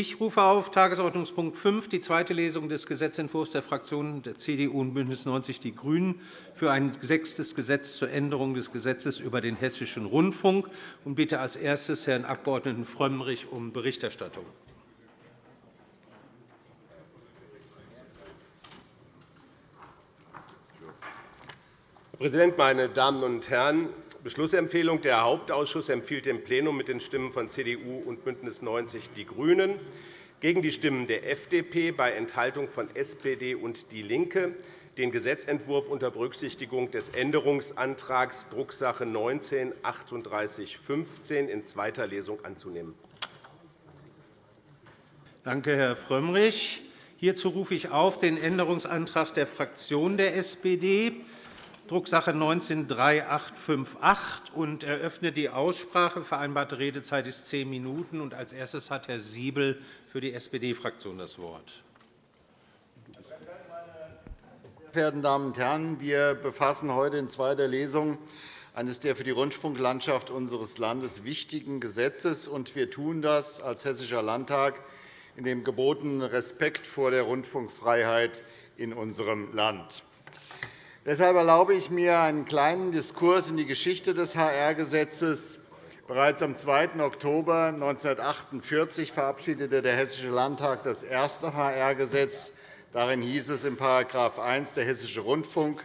Ich rufe auf Tagesordnungspunkt 5, die zweite Lesung des Gesetzentwurfs der Fraktionen der CDU und BÜNDNIS 90 die GRÜNEN für ein sechstes Gesetz zur Änderung des Gesetzes über den Hessischen Rundfunk und bitte als erstes Herrn Abg. Frömmrich um Berichterstattung. Herr Präsident, meine Damen und Herren! Beschlussempfehlung. Der Hauptausschuss empfiehlt dem Plenum mit den Stimmen von CDU und BÜNDNIS 90 die GRÜNEN gegen die Stimmen der FDP bei Enthaltung von SPD und DIE LINKE den Gesetzentwurf unter Berücksichtigung des Änderungsantrags Drucksache 19 3815 in zweiter Lesung anzunehmen. Danke, Herr Frömmrich. Hierzu rufe ich auf den Änderungsantrag der Fraktion der SPD Drucksache 19-3858 und eröffne die Aussprache. Vereinbarte Redezeit ist zehn Minuten. Und als erstes hat Herr Siebel für die SPD-Fraktion das Wort. Meine sehr verehrten Damen und Herren! Wir befassen heute in zweiter Lesung eines der für die Rundfunklandschaft unseres Landes wichtigen Gesetzes. und Wir tun das als Hessischer Landtag in dem gebotenen Respekt vor der Rundfunkfreiheit in unserem Land. Deshalb erlaube ich mir einen kleinen Diskurs in die Geschichte des HR-Gesetzes. Bereits am 2. Oktober 1948 verabschiedete der Hessische Landtag das erste HR-Gesetz. Darin hieß es in § 1, der Hessische Rundfunk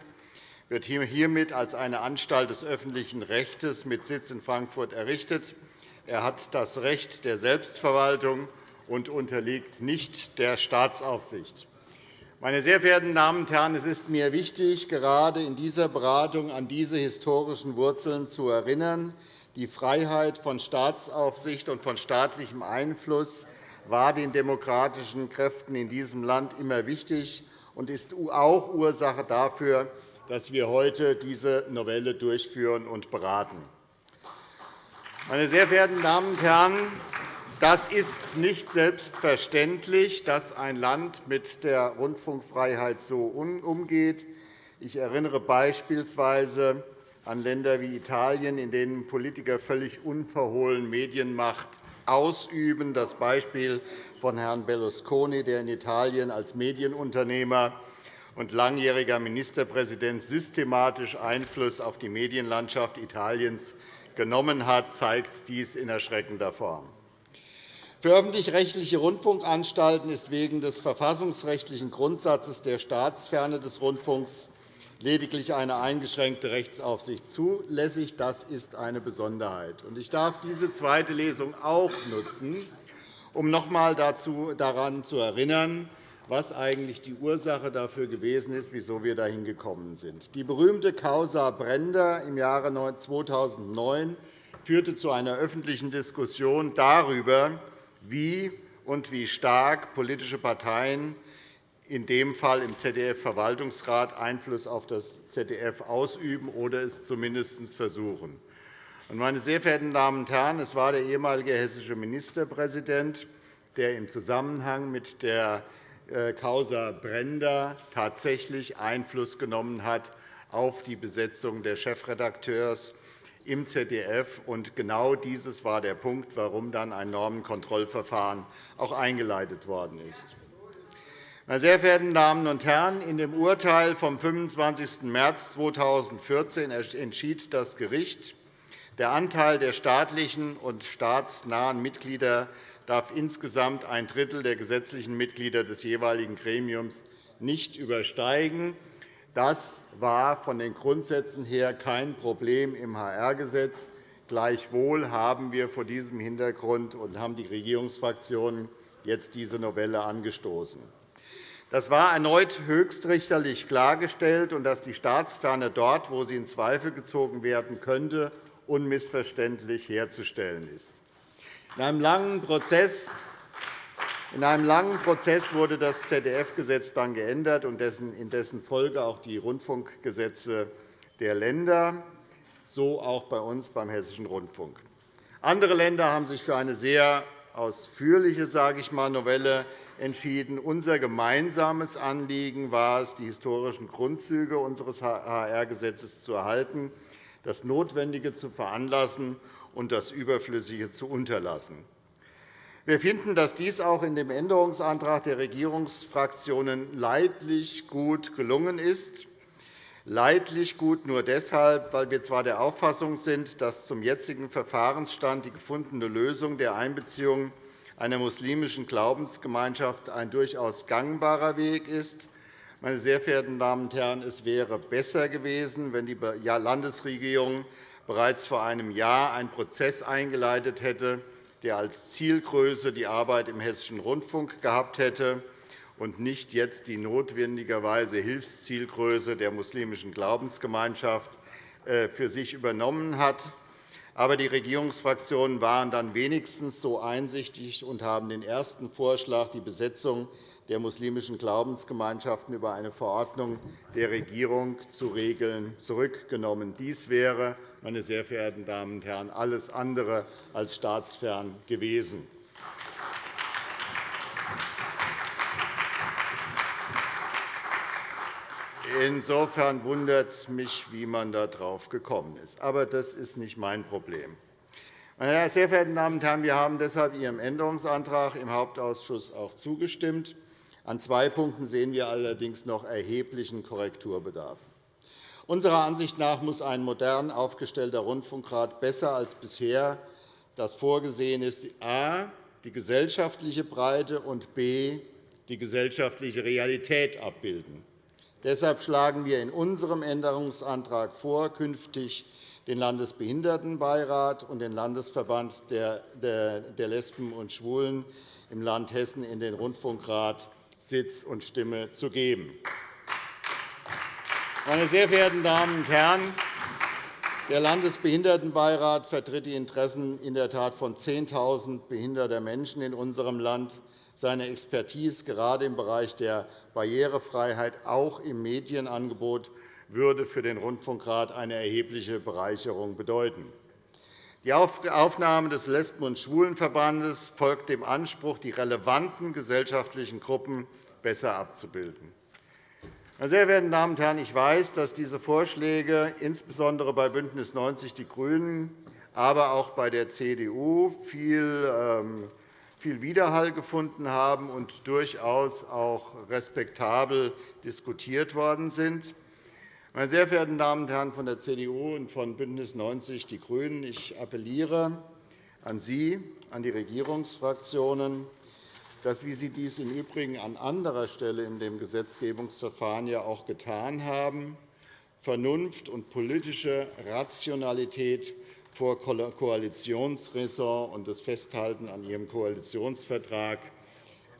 wird hiermit als eine Anstalt des öffentlichen Rechts mit Sitz in Frankfurt errichtet. Er hat das Recht der Selbstverwaltung und unterliegt nicht der Staatsaufsicht. Meine sehr verehrten Damen und Herren, es ist mir wichtig, gerade in dieser Beratung an diese historischen Wurzeln zu erinnern. Die Freiheit von Staatsaufsicht und von staatlichem Einfluss war den demokratischen Kräften in diesem Land immer wichtig und ist auch Ursache dafür, dass wir heute diese Novelle durchführen und beraten. Meine sehr verehrten Damen und Herren, das ist nicht selbstverständlich, dass ein Land mit der Rundfunkfreiheit so umgeht. Ich erinnere beispielsweise an Länder wie Italien, in denen Politiker völlig unverhohlen Medienmacht ausüben. Das Beispiel von Herrn Berlusconi, der in Italien als Medienunternehmer und langjähriger Ministerpräsident systematisch Einfluss auf die Medienlandschaft Italiens genommen hat, zeigt dies in erschreckender Form. Für öffentlich-rechtliche Rundfunkanstalten ist wegen des verfassungsrechtlichen Grundsatzes der Staatsferne des Rundfunks lediglich eine eingeschränkte Rechtsaufsicht zulässig. Das ist eine Besonderheit. Ich darf diese zweite Lesung auch nutzen, um noch einmal daran zu erinnern, was eigentlich die Ursache dafür gewesen ist, wieso wir dahin gekommen sind. Die berühmte Causa Brender im Jahre 2009 führte zu einer öffentlichen Diskussion darüber, wie und wie stark politische Parteien in dem Fall im ZDF-Verwaltungsrat Einfluss auf das ZDF ausüben oder es zumindest versuchen. Meine sehr verehrten Damen und Herren, es war der ehemalige hessische Ministerpräsident, der im Zusammenhang mit der äh, Causa Brender tatsächlich Einfluss genommen hat auf die Besetzung des Chefredakteurs im ZDF. Und genau dieses war der Punkt, warum dann ein Normenkontrollverfahren auch eingeleitet worden ist. Meine sehr verehrten Damen und Herren, in dem Urteil vom 25. März 2014 entschied das Gericht, der Anteil der staatlichen und staatsnahen Mitglieder darf insgesamt ein Drittel der gesetzlichen Mitglieder des jeweiligen Gremiums nicht übersteigen. Das war von den Grundsätzen her kein Problem im HR-Gesetz. Gleichwohl haben wir vor diesem Hintergrund und haben die Regierungsfraktionen jetzt diese Novelle angestoßen. Das war erneut höchstrichterlich klargestellt, und dass die Staatsferne dort, wo sie in Zweifel gezogen werden könnte, unmissverständlich herzustellen ist. In einem langen Prozess in einem langen Prozess wurde das ZDF-Gesetz dann geändert und in dessen Folge auch die Rundfunkgesetze der Länder, so auch bei uns beim Hessischen Rundfunk. Andere Länder haben sich für eine sehr ausführliche sage ich mal, Novelle entschieden. Unser gemeinsames Anliegen war es, die historischen Grundzüge unseres HR-Gesetzes zu erhalten, das Notwendige zu veranlassen und das Überflüssige zu unterlassen. Wir finden, dass dies auch in dem Änderungsantrag der Regierungsfraktionen leidlich gut gelungen ist. Leidlich gut nur deshalb, weil wir zwar der Auffassung sind, dass zum jetzigen Verfahrensstand die gefundene Lösung der Einbeziehung einer muslimischen Glaubensgemeinschaft ein durchaus gangbarer Weg ist. Meine sehr verehrten Damen und Herren, es wäre besser gewesen, wenn die Landesregierung bereits vor einem Jahr einen Prozess eingeleitet hätte, der als Zielgröße die Arbeit im Hessischen Rundfunk gehabt hätte und nicht jetzt die notwendigerweise Hilfszielgröße der muslimischen Glaubensgemeinschaft äh, für sich übernommen hat. Aber die Regierungsfraktionen waren dann wenigstens so einsichtig und haben den ersten Vorschlag, die Besetzung der muslimischen Glaubensgemeinschaften über eine Verordnung der Regierung zu regeln, zurückgenommen. Dies wäre, meine sehr verehrten Damen und Herren, alles andere als staatsfern gewesen. Insofern wundert es mich, wie man darauf gekommen ist. Aber das ist nicht mein Problem. Meine sehr verehrten Damen und Herren, wir haben deshalb Ihrem Änderungsantrag im Hauptausschuss auch zugestimmt. An zwei Punkten sehen wir allerdings noch erheblichen Korrekturbedarf. Unserer Ansicht nach muss ein modern aufgestellter Rundfunkrat besser als bisher das vorgesehen ist, a. die gesellschaftliche Breite und b. die gesellschaftliche Realität abbilden. Deshalb schlagen wir in unserem Änderungsantrag vor, künftig den Landesbehindertenbeirat und den Landesverband der Lesben und Schwulen im Land Hessen in den Rundfunkrat Sitz und Stimme zu geben. Meine sehr verehrten Damen und Herren, der Landesbehindertenbeirat vertritt die Interessen in der Tat von 10.000 behinderter Menschen in unserem Land. Seine Expertise gerade im Bereich der Barrierefreiheit, auch im Medienangebot, würde für den Rundfunkrat eine erhebliche Bereicherung bedeuten. Die Aufnahme des Lesben- und Schwulenverbandes folgt dem Anspruch, die relevanten gesellschaftlichen Gruppen besser abzubilden. Meine sehr verehrten Damen und Herren, ich weiß, dass diese Vorschläge insbesondere bei BÜNDNIS 90 die GRÜNEN, aber auch bei der CDU viel ähm, viel Widerhall gefunden haben und durchaus auch respektabel diskutiert worden sind. Meine sehr verehrten Damen und Herren von der CDU und von BÜNDNIS 90 die GRÜNEN, ich appelliere an Sie, an die Regierungsfraktionen, dass, wie Sie dies im Übrigen an anderer Stelle in dem Gesetzgebungsverfahren ja auch getan haben, Vernunft und politische Rationalität vor Koalitionsräson und das Festhalten an Ihrem Koalitionsvertrag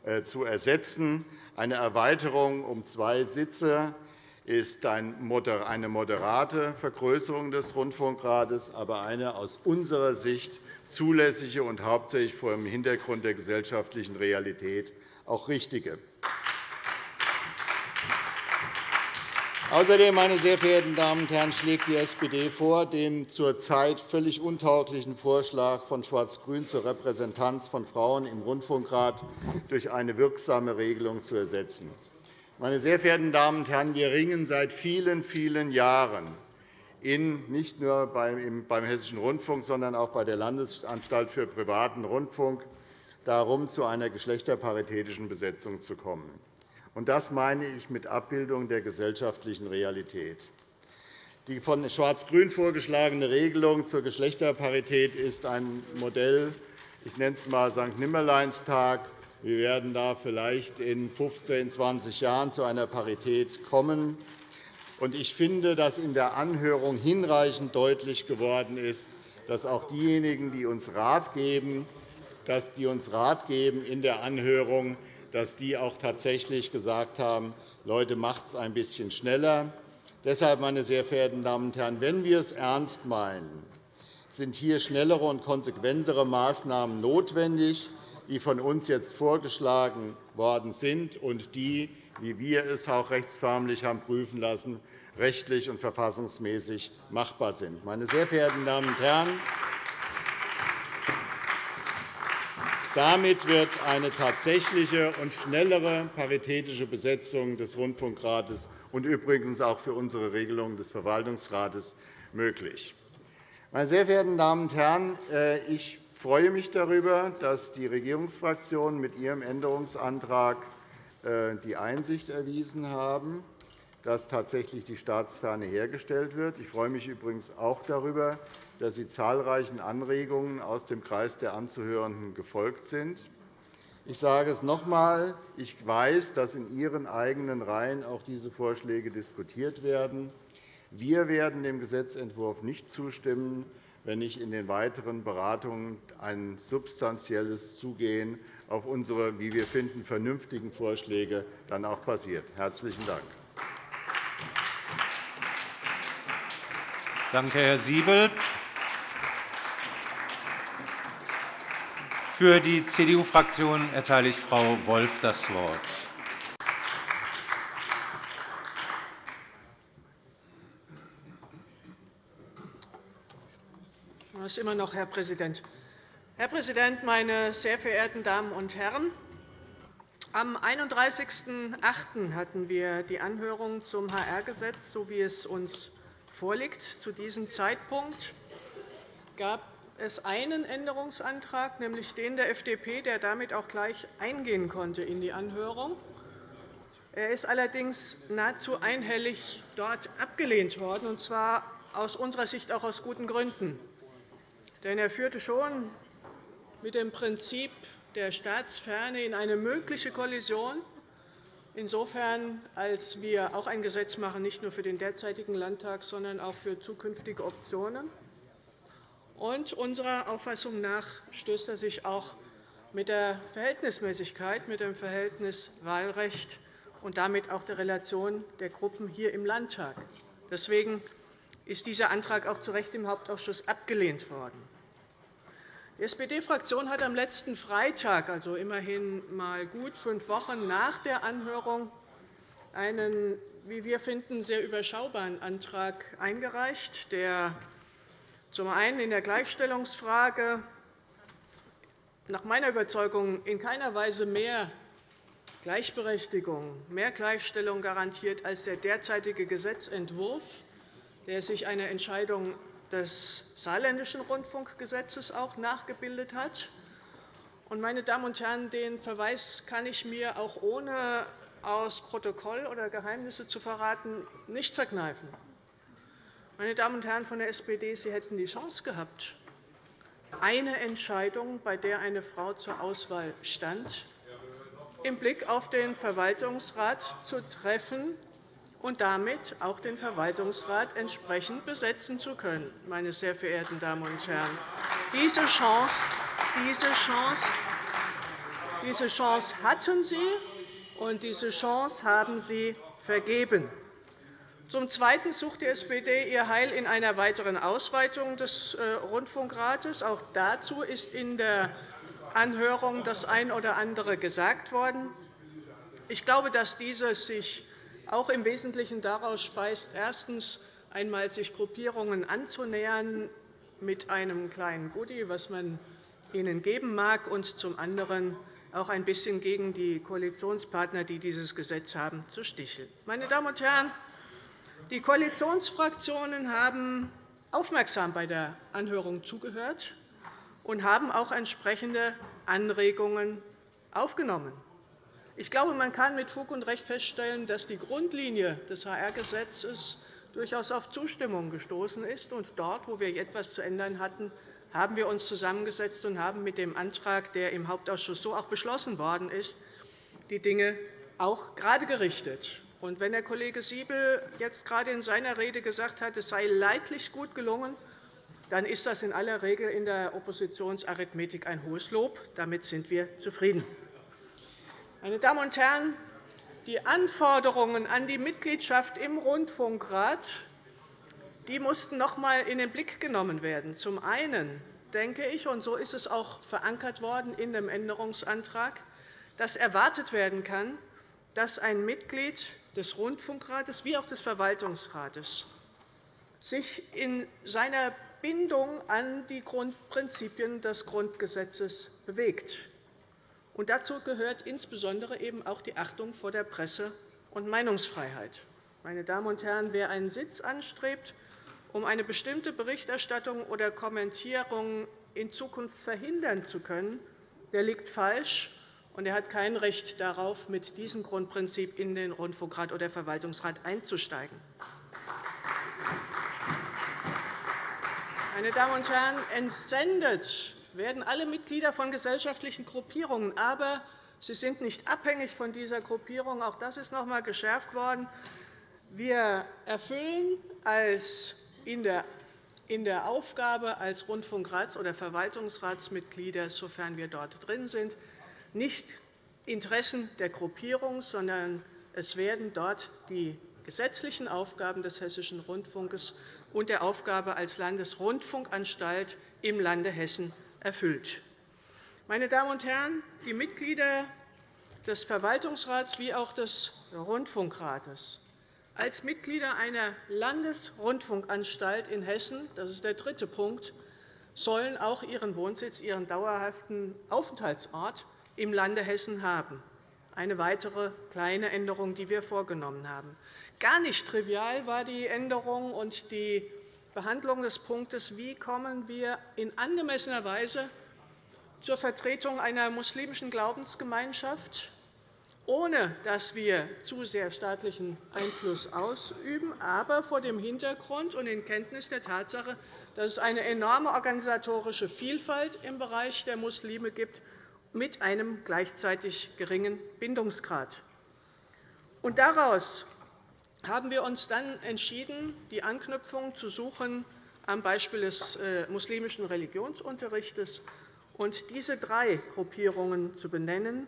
äh, zu ersetzen. Eine Erweiterung um zwei Sitze ist eine moderate Vergrößerung des Rundfunkrates, aber eine aus unserer Sicht zulässige und hauptsächlich vor dem Hintergrund der gesellschaftlichen Realität auch richtige. Außerdem, meine sehr verehrten Damen und Herren, schlägt die SPD vor, den zurzeit völlig untauglichen Vorschlag von Schwarz-Grün zur Repräsentanz von Frauen im Rundfunkrat durch eine wirksame Regelung zu ersetzen. Meine sehr verehrten Damen und Herren, wir ringen seit vielen, vielen Jahren in, nicht nur beim Hessischen Rundfunk, sondern auch bei der Landesanstalt für privaten Rundfunk darum, zu einer geschlechterparitätischen Besetzung zu kommen. Und das meine ich mit Abbildung der gesellschaftlichen Realität. Die von Schwarz-Grün vorgeschlagene Regelung zur Geschlechterparität ist ein Modell, ich nenne es einmal St. Nimmerleinstag. Wir werden da vielleicht in 15, 20 Jahren zu einer Parität kommen. Ich finde, dass in der Anhörung hinreichend deutlich geworden ist, dass auch diejenigen, die uns Rat geben, dass die uns Rat geben in der Anhörung, dass die auch tatsächlich gesagt haben, Leute, macht es ein bisschen schneller. Deshalb, meine sehr verehrten Damen und Herren, wenn wir es ernst meinen, sind hier schnellere und konsequentere Maßnahmen notwendig, die von uns jetzt vorgeschlagen worden sind und die, wie wir es auch rechtsförmlich haben prüfen lassen, rechtlich und verfassungsmäßig machbar sind. Meine sehr verehrten Damen und Herren, Damit wird eine tatsächliche und schnellere paritätische Besetzung des Rundfunkrates und übrigens auch für unsere Regelung des Verwaltungsrates möglich. Meine sehr verehrten Damen und Herren, äh, ich freue mich darüber, dass die Regierungsfraktionen mit ihrem Änderungsantrag äh, die Einsicht erwiesen haben, dass tatsächlich die Staatsferne hergestellt wird. Ich freue mich übrigens auch darüber, dass Sie zahlreichen Anregungen aus dem Kreis der Anzuhörenden gefolgt sind. Ich sage es noch einmal. Ich weiß, dass in Ihren eigenen Reihen auch diese Vorschläge diskutiert werden. Wir werden dem Gesetzentwurf nicht zustimmen, wenn nicht in den weiteren Beratungen ein substanzielles Zugehen auf unsere, wie wir finden, vernünftigen Vorschläge dann auch passiert. – Herzlichen Dank. Danke, Herr Siebel. Für die CDU-Fraktion erteile ich Frau Wolf das Wort. Ist immer noch Herr Präsident. Herr Präsident, meine sehr verehrten Damen und Herren! Am 31.08. hatten wir die Anhörung zum HR-Gesetz, so wie es uns vorliegt. Zu diesem Zeitpunkt gab es einen Änderungsantrag, nämlich den der FDP, der damit auch gleich eingehen konnte in die Anhörung. Er ist allerdings nahezu einhellig dort abgelehnt worden, und zwar aus unserer Sicht auch aus guten Gründen. Denn er führte schon mit dem Prinzip der Staatsferne in eine mögliche Kollision, insofern als wir auch ein Gesetz machen, nicht nur für den derzeitigen Landtag, sondern auch für zukünftige Optionen. Und unserer Auffassung nach stößt er sich auch mit der Verhältnismäßigkeit, mit dem Verhältniswahlrecht und damit auch der Relation der Gruppen hier im Landtag. Deswegen ist dieser Antrag auch zu Recht im Hauptausschuss abgelehnt worden. Die SPD-Fraktion hat am letzten Freitag, also immerhin mal gut fünf Wochen nach der Anhörung, einen, wie wir finden, sehr überschaubaren Antrag eingereicht, der zum einen in der Gleichstellungsfrage nach meiner Überzeugung in keiner Weise mehr Gleichberechtigung, mehr Gleichstellung garantiert als der derzeitige Gesetzentwurf, der sich einer Entscheidung des Saarländischen Rundfunkgesetzes auch nachgebildet hat. Meine Damen und Herren, den Verweis kann ich mir auch ohne aus Protokoll oder Geheimnisse zu verraten nicht verkneifen. Meine Damen und Herren von der SPD, Sie hätten die Chance gehabt, eine Entscheidung, bei der eine Frau zur Auswahl stand, im Blick auf den Verwaltungsrat zu treffen, und damit auch den Verwaltungsrat entsprechend besetzen zu können. Meine sehr verehrten Damen und Herren. Diese Chance, diese Chance, diese Chance hatten Sie, und diese Chance haben Sie vergeben. Zum Zweiten sucht die SPD ihr Heil in einer weiteren Ausweitung des äh, Rundfunkrates. Auch dazu ist in der Anhörung das ein oder andere gesagt worden. Ich glaube, dass dieses sich auch im Wesentlichen daraus speist, erstens einmal sich Gruppierungen anzunähern mit einem kleinen Goodie, was man ihnen geben mag, und zum anderen auch ein bisschen gegen die Koalitionspartner, die dieses Gesetz haben, zu sticheln. Meine Damen und Herren, die Koalitionsfraktionen haben aufmerksam bei der Anhörung zugehört und haben auch entsprechende Anregungen aufgenommen. Ich glaube, man kann mit Fug und Recht feststellen, dass die Grundlinie des HR-Gesetzes durchaus auf Zustimmung gestoßen ist. Und dort, wo wir etwas zu ändern hatten, haben wir uns zusammengesetzt und haben mit dem Antrag, der im Hauptausschuss so auch beschlossen worden ist, die Dinge auch gerade gerichtet. Und wenn Herr Kollege Siebel jetzt gerade in seiner Rede gesagt hat, es sei leidlich gut gelungen, dann ist das in aller Regel in der Oppositionsarithmetik ein hohes Lob. Damit sind wir zufrieden. Meine Damen und Herren, die Anforderungen an die Mitgliedschaft im Rundfunkrat die mussten noch einmal in den Blick genommen werden. Zum einen denke ich, und so ist es auch verankert worden in dem Änderungsantrag, dass erwartet werden kann, dass ein Mitglied des Rundfunkrates wie auch des Verwaltungsrates sich in seiner Bindung an die Grundprinzipien des Grundgesetzes bewegt. Und dazu gehört insbesondere eben auch die Achtung vor der Presse- und Meinungsfreiheit. Meine Damen und Herren, wer einen Sitz anstrebt, um eine bestimmte Berichterstattung oder Kommentierung in Zukunft verhindern zu können, der liegt falsch, und er hat kein Recht darauf, mit diesem Grundprinzip in den Rundfunkrat oder Verwaltungsrat einzusteigen. Meine Damen und Herren, entsendet werden alle Mitglieder von gesellschaftlichen Gruppierungen. Aber sie sind nicht abhängig von dieser Gruppierung. Auch das ist noch einmal geschärft worden. Wir erfüllen als in der in der Aufgabe als Rundfunkrats- oder Verwaltungsratsmitglieder, sofern wir dort drin sind, nicht Interessen der Gruppierung, sondern es werden dort die gesetzlichen Aufgaben des Hessischen Rundfunks und der Aufgabe als Landesrundfunkanstalt im Lande Hessen erfüllt. Meine Damen und Herren, die Mitglieder des Verwaltungsrats wie auch des Rundfunkrates als Mitglieder einer Landesrundfunkanstalt in Hessen, das ist der dritte Punkt, sollen auch ihren Wohnsitz, ihren dauerhaften Aufenthaltsort im Lande Hessen haben. Eine weitere kleine Änderung, die wir vorgenommen haben. Gar nicht trivial war die Änderung und die Behandlung des Punktes, wie kommen wir in angemessener Weise zur Vertretung einer muslimischen Glaubensgemeinschaft, ohne dass wir zu sehr staatlichen Einfluss ausüben, aber vor dem Hintergrund und in Kenntnis der Tatsache, dass es eine enorme organisatorische Vielfalt im Bereich der Muslime gibt, mit einem gleichzeitig geringen Bindungsgrad. Und daraus haben wir uns dann entschieden, die Anknüpfung zu suchen am Beispiel des äh, muslimischen Religionsunterrichts und diese drei Gruppierungen zu benennen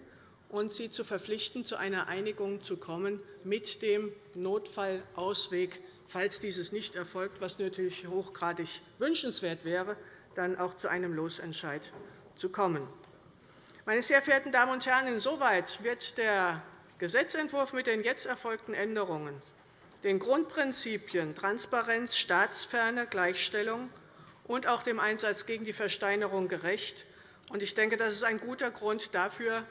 und sie zu verpflichten, zu einer Einigung zu kommen mit dem Notfallausweg, falls dieses nicht erfolgt, was natürlich hochgradig wünschenswert wäre, dann auch zu einem Losentscheid zu kommen. Meine sehr verehrten Damen und Herren, insoweit wird der Gesetzentwurf mit den jetzt erfolgten Änderungen den Grundprinzipien Transparenz, Staatsferne, Gleichstellung und auch dem Einsatz gegen die Versteinerung gerecht. Ich denke, das ist ein guter Grund dafür,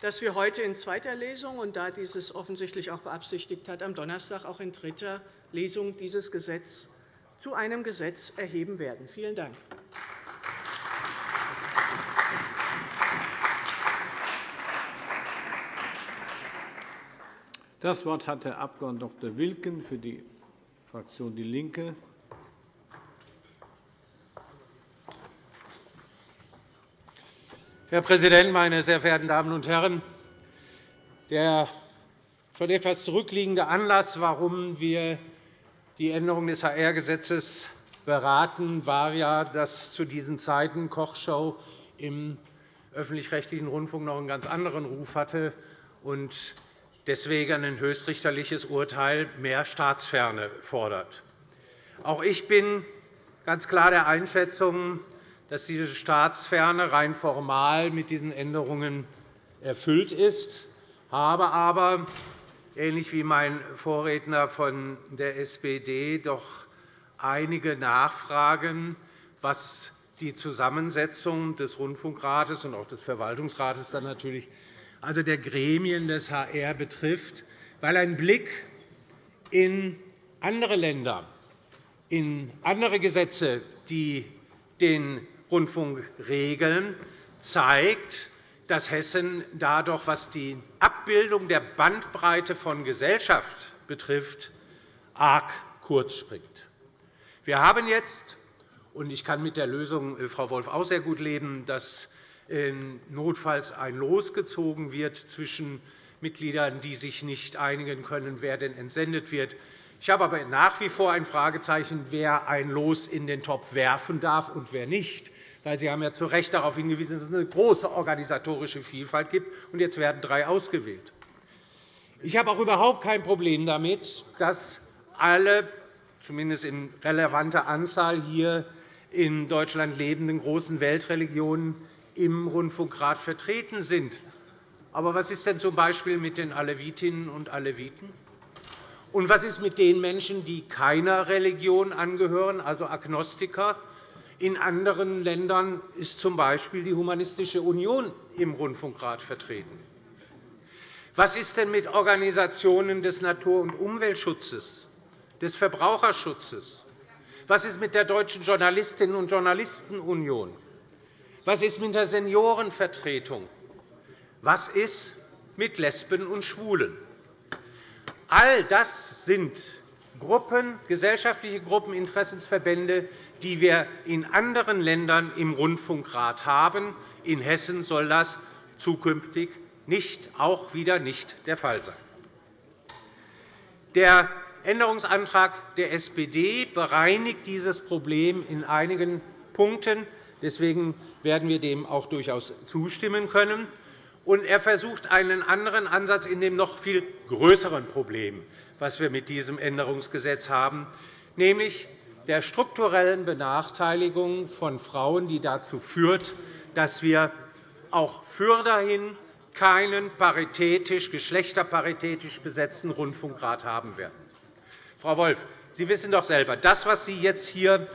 dass wir heute in zweiter Lesung und da dieses offensichtlich auch beabsichtigt hat, am Donnerstag auch in dritter Lesung dieses Gesetz zu einem Gesetz erheben werden. Vielen Dank. Das Wort hat der Abg. Dr. Wilken für die Fraktion DIE LINKE. Herr Präsident, meine sehr verehrten Damen und Herren! Der schon etwas zurückliegende Anlass, warum wir die Änderung des HR-Gesetzes beraten, war ja, dass zu diesen Zeiten Kochshow im öffentlich-rechtlichen Rundfunk noch einen ganz anderen Ruf hatte deswegen ein höchstrichterliches Urteil mehr Staatsferne fordert. Auch ich bin ganz klar der Einschätzung, dass diese Staatsferne rein formal mit diesen Änderungen erfüllt ist, habe aber, ähnlich wie mein Vorredner von der SPD, doch einige Nachfragen, was die Zusammensetzung des Rundfunkrates und auch des Verwaltungsrates dann natürlich also der Gremien des HR betrifft, weil ein Blick in andere Länder, in andere Gesetze, die den Rundfunk regeln, zeigt, dass Hessen da was die Abbildung der Bandbreite von Gesellschaft betrifft, arg kurz springt. Wir haben jetzt, und ich kann mit der Lösung, äh, Frau Wolf, auch sehr gut leben, dass notfalls ein Los gezogen wird zwischen Mitgliedern, die sich nicht einigen können, wer denn entsendet wird. Ich habe aber nach wie vor ein Fragezeichen, wer ein Los in den Topf werfen darf und wer nicht. Sie haben ja zu Recht darauf hingewiesen, dass es eine große organisatorische Vielfalt gibt, und jetzt werden drei ausgewählt. Ich habe auch überhaupt kein Problem damit, dass alle, zumindest in relevanter Anzahl hier in Deutschland lebenden großen Weltreligionen im Rundfunkrat vertreten sind. Aber was ist denn z.B. mit den Alevitinnen und Aleviten? Und was ist mit den Menschen, die keiner Religion angehören, also Agnostiker? In anderen Ländern ist z.B. die Humanistische Union im Rundfunkrat vertreten. Was ist denn mit Organisationen des Natur- und Umweltschutzes, des Verbraucherschutzes? Was ist mit der Deutschen Journalistinnen und Journalistenunion? Was ist mit der Seniorenvertretung? Was ist mit Lesben und Schwulen? All das sind Gruppen, gesellschaftliche Gruppen, Interessensverbände, die wir in anderen Ländern im Rundfunkrat haben. In Hessen soll das zukünftig nicht, auch wieder nicht der Fall sein. Der Änderungsantrag der SPD bereinigt dieses Problem in einigen Punkten. Deswegen werden wir dem auch durchaus zustimmen können. Und er versucht einen anderen Ansatz in dem noch viel größeren Problem, das wir mit diesem Änderungsgesetz haben, nämlich der strukturellen Benachteiligung von Frauen, die dazu führt, dass wir auch fürderhin keinen paritätisch, geschlechterparitätisch besetzten Rundfunkrat haben werden. Frau Wolff, Sie wissen doch selber, das, was Sie jetzt hier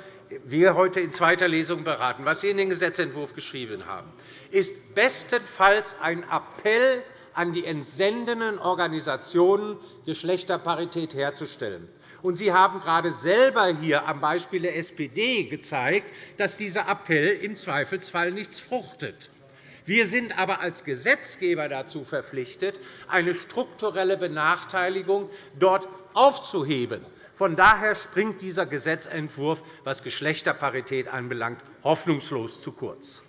wir heute in zweiter Lesung beraten, was Sie in den Gesetzentwurf geschrieben haben, ist bestenfalls ein Appell an die entsendenden Organisationen, Geschlechterparität herzustellen. Und Sie haben gerade selber hier am Beispiel der SPD gezeigt, dass dieser Appell im Zweifelsfall nichts fruchtet. Wir sind aber als Gesetzgeber dazu verpflichtet, eine strukturelle Benachteiligung dort aufzuheben. Von daher springt dieser Gesetzentwurf, was Geschlechterparität anbelangt, hoffnungslos zu kurz.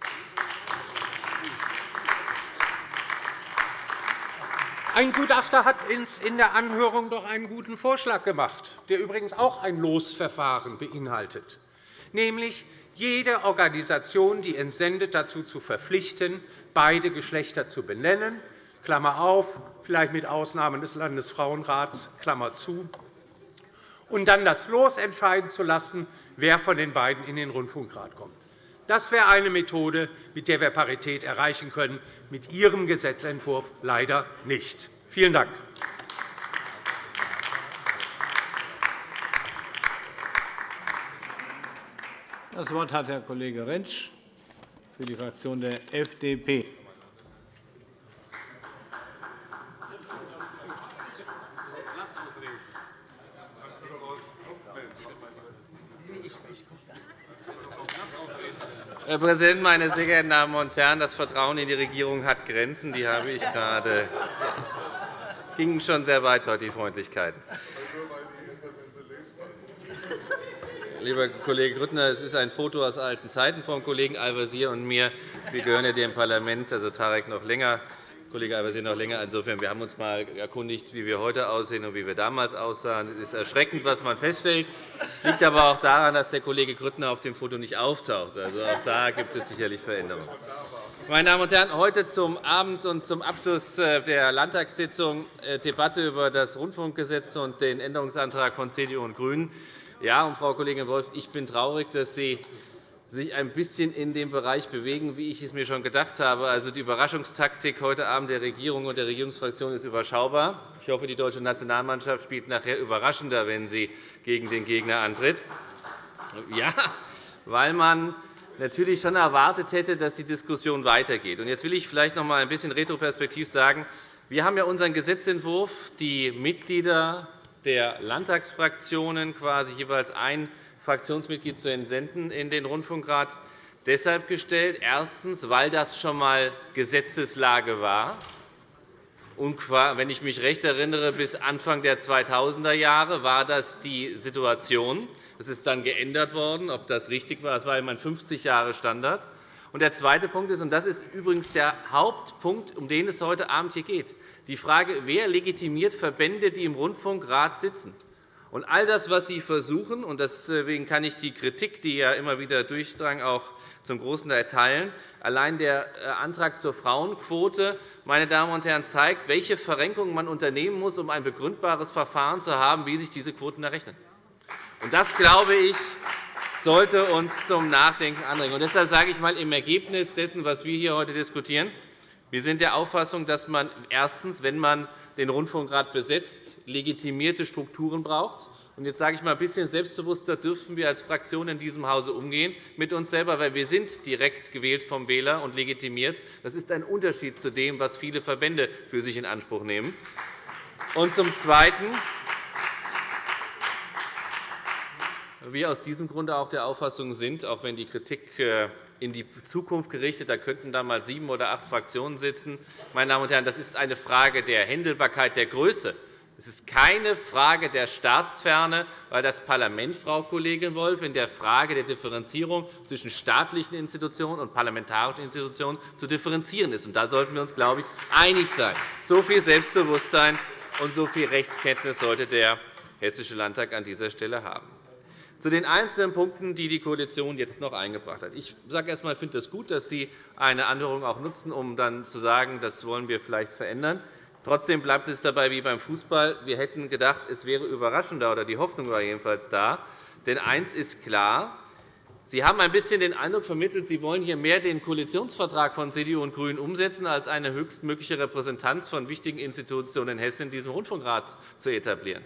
Ein Gutachter hat in der Anhörung doch einen guten Vorschlag gemacht, der übrigens auch ein Losverfahren beinhaltet, nämlich jede Organisation, die entsendet, dazu zu verpflichten, beide Geschlechter zu benennen, Klammer auf, vielleicht mit Ausnahmen des Landesfrauenrats, Klammer zu, und dann das Los entscheiden zu lassen, wer von den beiden in den Rundfunkrat kommt. Das wäre eine Methode, mit der wir Parität erreichen können, mit Ihrem Gesetzentwurf leider nicht. Vielen Dank. Das Wort hat Herr Kollege Rentsch für die Fraktion der FDP. Präsident, meine sehr geehrten Damen und Herren! Das Vertrauen in die Regierung hat Grenzen. Die habe ich gerade. ging schon sehr weit heute, die Freundlichkeiten. Lieber Kollege Grüttner, es ist ein Foto aus alten Zeiten vom Kollegen Al-Wazir und mir. Wir gehören ja dem Parlament, also Tarek noch länger, Kollege Al-Wazir noch länger. Insofern, wir haben uns einmal erkundigt, wie wir heute aussehen und wie wir damals aussahen. Es ist erschreckend, was man feststellt. Es liegt aber auch daran, dass der Kollege Grüttner auf dem Foto nicht auftaucht. Also auch da gibt es sicherlich Veränderungen. Meine Damen und Herren, heute zum Abend und zum Abschluss äh, der Landtagssitzung äh, Debatte über das Rundfunkgesetz und den Änderungsantrag von CDU und GRÜNEN. Ja, und Frau Kollegin Wolff, ich bin traurig, dass Sie sich ein bisschen in dem Bereich bewegen, wie ich es mir schon gedacht habe. Also, die Überraschungstaktik heute Abend der Regierung und der Regierungsfraktion ist überschaubar. Ich hoffe, die deutsche Nationalmannschaft spielt nachher überraschender, wenn sie gegen den Gegner antritt. Ja, weil man natürlich schon erwartet hätte, dass die Diskussion weitergeht. Jetzt will ich vielleicht noch einmal ein bisschen retroperspektiv sagen, wir haben ja unseren Gesetzentwurf, die Mitglieder der Landtagsfraktionen quasi jeweils ein Fraktionsmitglied zu entsenden in den Rundfunkrat deshalb gestellt. Erstens, weil das schon einmal Gesetzeslage war. Und wenn ich mich recht erinnere, bis Anfang der 2000er Jahre war das die Situation. Das ist dann geändert worden. Ob das richtig war, das war immer ein 50 Jahre Standard. Und der zweite Punkt ist, und das ist übrigens der Hauptpunkt, um den es heute Abend hier geht, die Frage, wer legitimiert Verbände, die im Rundfunkrat sitzen. Und all das, was Sie versuchen, und deswegen kann ich die Kritik, die ja immer wieder durchdrang, auch zum großen Teil teilen, allein der äh, Antrag zur Frauenquote meine Damen und Herren, zeigt, welche Verrenkungen man unternehmen muss, um ein begründbares Verfahren zu haben, wie sich diese Quoten errechnen. Und das, glaube ich, sollte uns zum Nachdenken anregen. Und deshalb sage ich einmal im Ergebnis dessen, was wir hier heute diskutieren, wir sind der Auffassung, dass man erstens, wenn man den Rundfunkrat besetzt, legitimierte Strukturen braucht. Und jetzt sage ich mal ein bisschen selbstbewusster dürfen wir als Fraktion in diesem Hause umgehen mit uns selber, weil wir sind direkt gewählt vom Wähler und legitimiert. Das ist ein Unterschied zu dem, was viele Verbände für sich in Anspruch nehmen. Und zum Zweiten wir aus diesem Grunde auch der Auffassung sind, auch wenn die Kritik äh, in die Zukunft gerichtet. Da könnten da sieben oder acht Fraktionen sitzen. Meine Damen und Herren, das ist eine Frage der Händelbarkeit, der Größe. Es ist keine Frage der Staatsferne, weil das Parlament, Frau Kollegin Wolff, in der Frage der Differenzierung zwischen staatlichen Institutionen und parlamentarischen Institutionen zu differenzieren ist. Da sollten wir uns, glaube ich, einig sein. So viel Selbstbewusstsein und so viel Rechtskenntnis sollte der Hessische Landtag an dieser Stelle haben. Zu den einzelnen Punkten, die die Koalition jetzt noch eingebracht hat. Ich sage erst einmal, ich finde es gut, dass Sie eine Anhörung auch nutzen, um dann zu sagen, das wollen wir vielleicht verändern. Trotzdem bleibt es dabei wie beim Fußball. Wir hätten gedacht, es wäre überraschender, oder die Hoffnung war jedenfalls da. Denn eines ist klar. Sie haben ein bisschen den Eindruck vermittelt, Sie wollen hier mehr den Koalitionsvertrag von CDU und GRÜNEN umsetzen, als eine höchstmögliche Repräsentanz von wichtigen Institutionen in Hessen in diesem Rundfunkrat zu etablieren.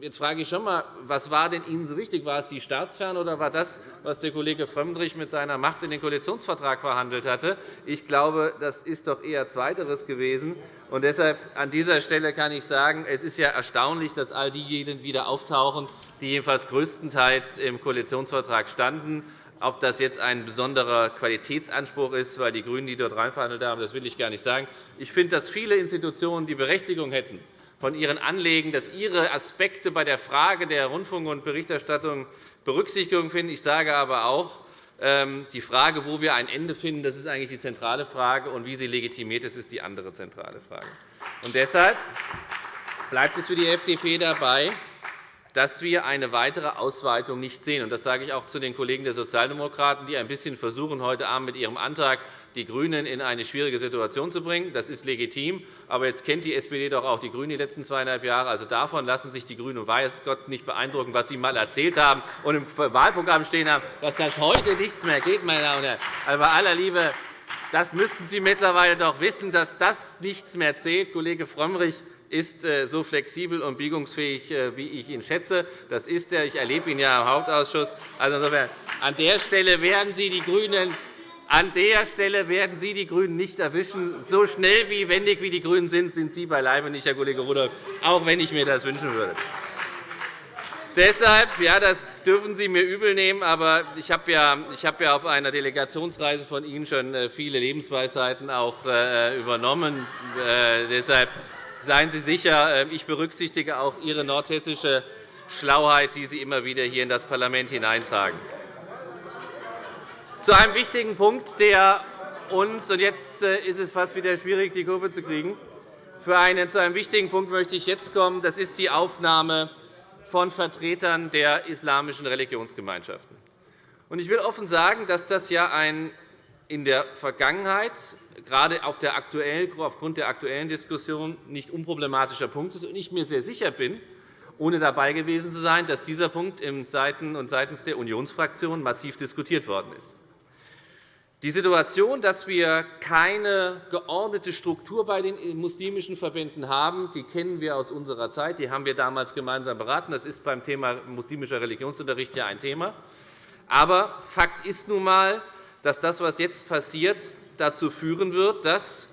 Jetzt frage ich schon einmal, was war denn Ihnen so wichtig? War es die Staatsferne oder war das, was der Kollege Frömmrich mit seiner Macht in den Koalitionsvertrag verhandelt hatte? Ich glaube, das ist doch eher Zweiteres gewesen. Und deshalb an dieser Stelle kann ich sagen, es ist ja erstaunlich, dass all diejenigen wieder auftauchen, die jedenfalls größtenteils im Koalitionsvertrag standen. Ob das jetzt ein besonderer Qualitätsanspruch ist, weil die GRÜNEN die dort reinverhandelt haben, das will ich gar nicht sagen. Ich finde, dass viele Institutionen die Berechtigung hätten, von Ihren Anliegen, dass Ihre Aspekte bei der Frage der Rundfunk- und Berichterstattung Berücksichtigung finden. Ich sage aber auch, ähm, die Frage, wo wir ein Ende finden, das ist eigentlich die zentrale Frage, und wie sie legitimiert ist, ist die andere zentrale Frage. Und deshalb bleibt es für die FDP dabei, dass wir eine weitere Ausweitung nicht sehen. Das sage ich auch zu den Kollegen der Sozialdemokraten, die ein bisschen versuchen, heute Abend mit ihrem Antrag die GRÜNEN in eine schwierige Situation zu bringen. Das ist legitim. Aber jetzt kennt die SPD doch auch die GRÜNEN die letzten zweieinhalb Jahre. Also davon lassen sich die GRÜNEN weiß Gott nicht beeindrucken, was sie einmal erzählt haben und im Wahlprogramm stehen haben, dass das heute nichts mehr geht. Meine Damen und Herren. Also bei aller Liebe, das müssten Sie mittlerweile doch wissen, dass das nichts mehr zählt. Kollege Frömmrich ist äh, so flexibel und biegungsfähig, äh, wie ich ihn schätze. Das ist er. Ich erlebe ihn ja im Hauptausschuss. Also insofern, an der Stelle werden Sie die GRÜNEN an der Stelle werden Sie die GRÜNEN nicht erwischen. So schnell wie wendig wie die GRÜNEN sind, sind Sie beileibe nicht, Herr Kollege Rudolph, auch wenn ich mir das wünschen würde. Deshalb, ja, das dürfen Sie mir übelnehmen, aber ich habe ja, ich habe ja auf einer Delegationsreise von Ihnen schon äh, viele Lebensweisheiten auch übernommen. Deshalb Seien Sie sicher, ähm, ich berücksichtige auch Ihre nordhessische Schlauheit, die Sie immer wieder hier in das Parlament hineintragen. Zu einem wichtigen Punkt, der uns – und jetzt äh, ist es fast wieder schwierig, die Kurve zu kriegen – zu einem wichtigen Punkt möchte ich jetzt kommen. Das ist die Aufnahme von Vertretern der islamischen Religionsgemeinschaften. Ich will offen sagen, dass das ja ein in der Vergangenheit gerade aufgrund der aktuellen Diskussion nicht unproblematischer Punkt ist und ich mir sehr sicher bin, ohne dabei gewesen zu sein, dass dieser Punkt seitens der Unionsfraktion massiv diskutiert worden ist. Die Situation, dass wir keine geordnete Struktur bei den muslimischen Verbänden haben, die kennen wir aus unserer Zeit. Die haben wir damals gemeinsam beraten. Das ist beim Thema muslimischer Religionsunterricht ja ein Thema. Aber Fakt ist nun einmal, dass das, was jetzt passiert, dazu führen wird, dass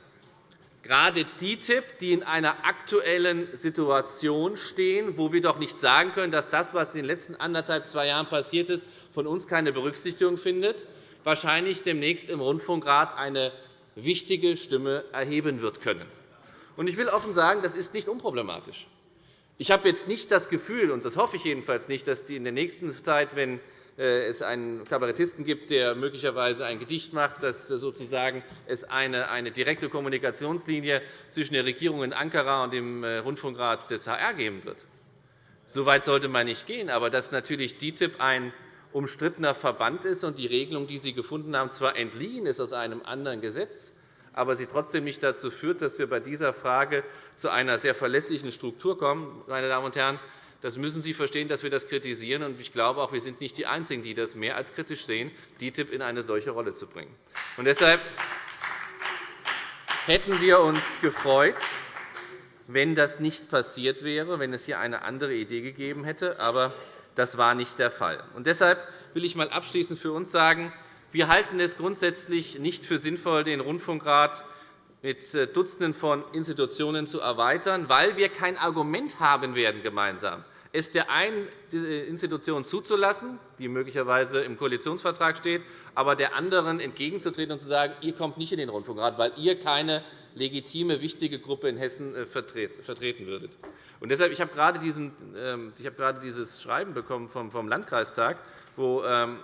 gerade die TIP, die in einer aktuellen Situation stehen, wo wir doch nicht sagen können, dass das, was in den letzten anderthalb, zwei Jahren passiert ist, von uns keine Berücksichtigung findet, wahrscheinlich demnächst im Rundfunkrat eine wichtige Stimme erheben wird können. Ich will offen sagen, das ist nicht unproblematisch. Ich habe jetzt nicht das Gefühl, und das hoffe ich jedenfalls nicht, dass die in der nächsten Zeit, wenn es einen Kabarettisten gibt, der möglicherweise ein Gedicht macht, dass sozusagen es eine, eine direkte Kommunikationslinie zwischen der Regierung in Ankara und dem äh, Rundfunkrat des HR geben wird. So weit sollte man nicht gehen. Aber dass natürlich DITIB ein umstrittener Verband ist und die Regelung, die Sie gefunden haben, zwar entliehen ist aus einem anderen Gesetz, aber sie trotzdem nicht dazu führt, dass wir bei dieser Frage zu einer sehr verlässlichen Struktur kommen. Meine Damen und Herren, das müssen Sie verstehen, dass wir das kritisieren. Ich glaube auch, wir sind nicht die Einzigen, die das mehr als kritisch sehen, DITIB in eine solche Rolle zu bringen. Und deshalb hätten wir uns gefreut, wenn das nicht passiert wäre, wenn es hier eine andere Idee gegeben hätte. Aber das war nicht der Fall. Und deshalb will ich einmal abschließend für uns sagen, wir halten es grundsätzlich nicht für sinnvoll, den Rundfunkrat mit äh, Dutzenden von Institutionen zu erweitern, weil wir kein Argument haben werden gemeinsam es der einen Institution zuzulassen, die möglicherweise im Koalitionsvertrag steht, aber der anderen entgegenzutreten und zu sagen, ihr kommt nicht in den Rundfunkrat, weil ihr keine legitime, wichtige Gruppe in Hessen äh, vertreten würdet. Und deshalb, ich habe gerade, diesen, ähm, ich habe gerade dieses Schreiben bekommen vom Landkreistag, wo ähm,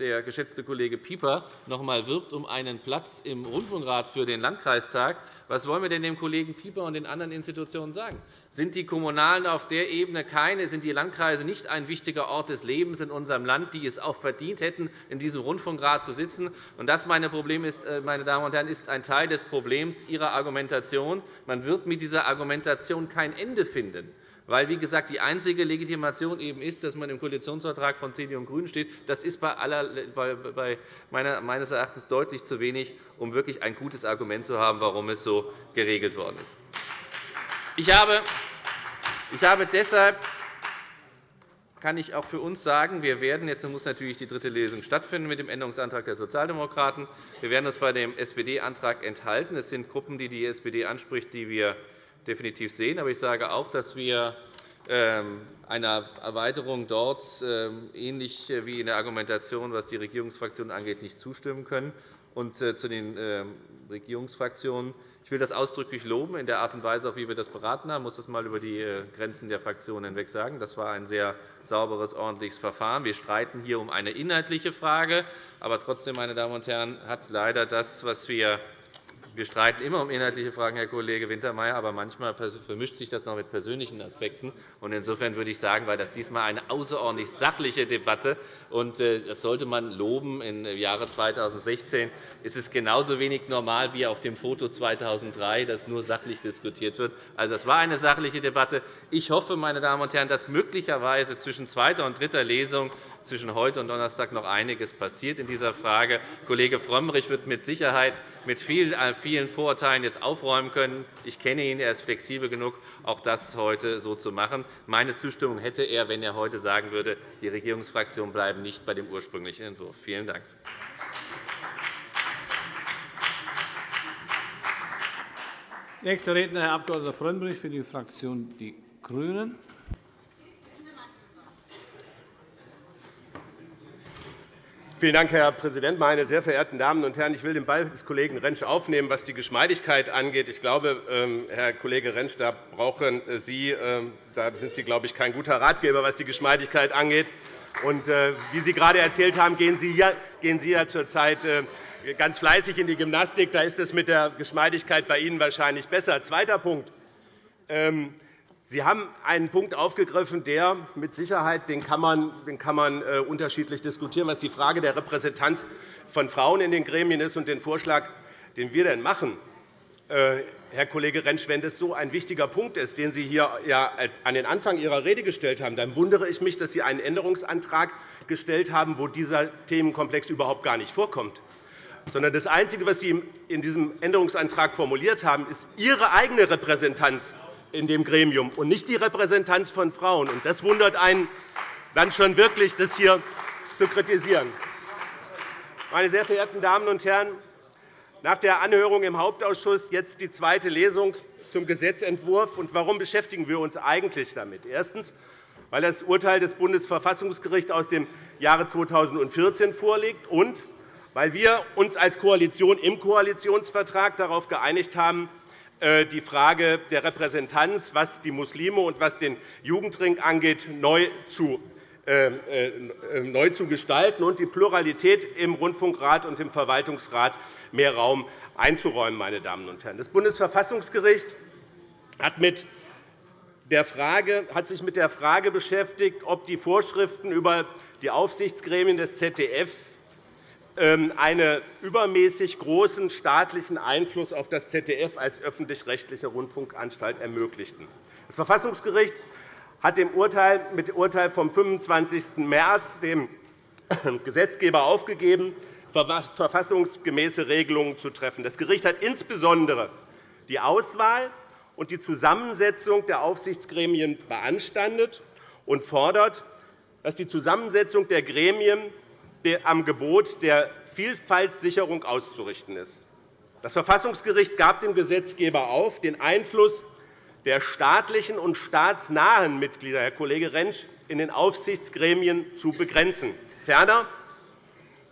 der geschätzte Kollege Pieper noch einmal wirbt um einen Platz im Rundfunkrat für den Landkreistag. Was wollen wir denn dem Kollegen Pieper und den anderen Institutionen sagen? Sind die Kommunalen auf der Ebene keine, sind die Landkreise nicht ein wichtiger Ort des Lebens in unserem Land, die es auch verdient hätten, in diesem Rundfunkrat zu sitzen? Und das, meine, Problem ist, äh, meine Damen und Herren, ist ein Teil des Problems Ihrer Argumentation. Man wird mit dieser Argumentation kein Ende finden weil, wie gesagt, die einzige Legitimation eben ist, dass man im Koalitionsvertrag von CDU und GRÜNEN steht. Das ist bei aller, bei meines Erachtens deutlich zu wenig, um wirklich ein gutes Argument zu haben, warum es so geregelt worden ist. Ich habe, ich habe deshalb kann ich auch für uns sagen, wir werden jetzt muss natürlich die dritte Lesung stattfinden mit dem Änderungsantrag der Sozialdemokraten. Wir werden uns bei dem SPD-Antrag enthalten. Es sind Gruppen, die die SPD anspricht, die wir definitiv sehen. Aber ich sage auch, dass wir ähm, einer Erweiterung dort ähm, ähnlich wie in der Argumentation, was die Regierungsfraktionen angeht, nicht zustimmen können. Und äh, zu den ähm, Regierungsfraktionen. Ich will das ausdrücklich loben in der Art und Weise, wie wir das beraten haben. Ich muss das einmal über die äh, Grenzen der Fraktionen hinweg sagen. Das war ein sehr sauberes, ordentliches Verfahren. Wir streiten hier um eine inhaltliche Frage. Aber trotzdem, meine Damen und Herren, hat leider das, was wir wir streiten immer um inhaltliche Fragen, Herr Kollege Wintermeyer, aber manchmal vermischt sich das noch mit persönlichen Aspekten. Insofern würde ich sagen, weil das diesmal eine außerordentlich sachliche Debatte und äh, das sollte man loben. Im Jahre 2016 ist es genauso wenig normal wie auf dem Foto 2003, dass nur sachlich diskutiert wird. Also, das war eine sachliche Debatte. Ich hoffe, meine Damen und Herren, dass möglicherweise zwischen zweiter und dritter Lesung zwischen heute und Donnerstag noch einiges passiert in dieser Frage. Kollege Frömmrich wird mit Sicherheit mit äh, vielen Vorurteilen jetzt aufräumen können. Ich kenne ihn, er ist flexibel genug, auch das heute so zu machen. Meine Zustimmung hätte er, wenn er heute sagen würde, die Regierungsfraktionen bleiben nicht bei dem ursprünglichen Entwurf. Vielen Dank. Nächster Redner, Herr Abg. Frömmrich für die Fraktion Die Grünen. Vielen Dank, Herr Präsident, meine sehr verehrten Damen und Herren! Ich will den Ball des Kollegen Rentsch aufnehmen, was die Geschmeidigkeit angeht. Ich glaube, ähm, Herr Kollege Rentsch, da brauchen Sie, ähm, da sind Sie, glaube ich, kein guter Ratgeber, was die Geschmeidigkeit angeht. Und, äh, wie Sie gerade erzählt haben, gehen Sie ja, gehen Sie ja zurzeit äh, ganz fleißig in die Gymnastik. Da ist es mit der Geschmeidigkeit bei Ihnen wahrscheinlich besser. Zweiter Punkt. Sie haben einen Punkt aufgegriffen, der mit Sicherheit den kann man, den kann man äh, unterschiedlich diskutieren, was die Frage der Repräsentanz von Frauen in den Gremien ist und den Vorschlag, den wir denn machen. Äh, Herr Kollege Rentsch, wenn das so ein wichtiger Punkt ist, den Sie hier ja an den Anfang Ihrer Rede gestellt haben, dann wundere ich mich, dass Sie einen Änderungsantrag gestellt haben, wo dieser Themenkomplex überhaupt gar nicht vorkommt. Sondern das Einzige, was Sie in diesem Änderungsantrag formuliert haben, ist Ihre eigene Repräsentanz in dem Gremium und nicht die Repräsentanz von Frauen. Das wundert einen dann schon wirklich, das hier zu kritisieren. Meine sehr verehrten Damen und Herren, nach der Anhörung im Hauptausschuss jetzt die zweite Lesung zum Gesetzentwurf. Und warum beschäftigen wir uns eigentlich damit? Erstens, weil das Urteil des Bundesverfassungsgerichts aus dem Jahre 2014 vorliegt und weil wir uns als Koalition im Koalitionsvertrag darauf geeinigt haben, die Frage der Repräsentanz, was die Muslime und was den Jugendring angeht, neu zu ähm, äh, neu zu gestalten und die Pluralität im Rundfunkrat und im Verwaltungsrat mehr Raum einzuräumen. Meine Damen und Herren. Das Bundesverfassungsgericht hat, mit der Frage, hat sich mit der Frage beschäftigt, ob die Vorschriften über die Aufsichtsgremien des ZDFs einen übermäßig großen staatlichen Einfluss auf das ZDF als öffentlich-rechtliche Rundfunkanstalt ermöglichten. Das Verfassungsgericht hat mit dem Urteil vom 25. März dem Gesetzgeber aufgegeben, verfassungsgemäße Regelungen zu treffen. Das Gericht hat insbesondere die Auswahl und die Zusammensetzung der Aufsichtsgremien beanstandet und fordert, dass die Zusammensetzung der Gremien am Gebot der Vielfaltssicherung auszurichten ist. Das Verfassungsgericht gab dem Gesetzgeber auf, den Einfluss der staatlichen und staatsnahen Mitglieder, Herr Kollege Rentsch, in den Aufsichtsgremien zu begrenzen. Ferner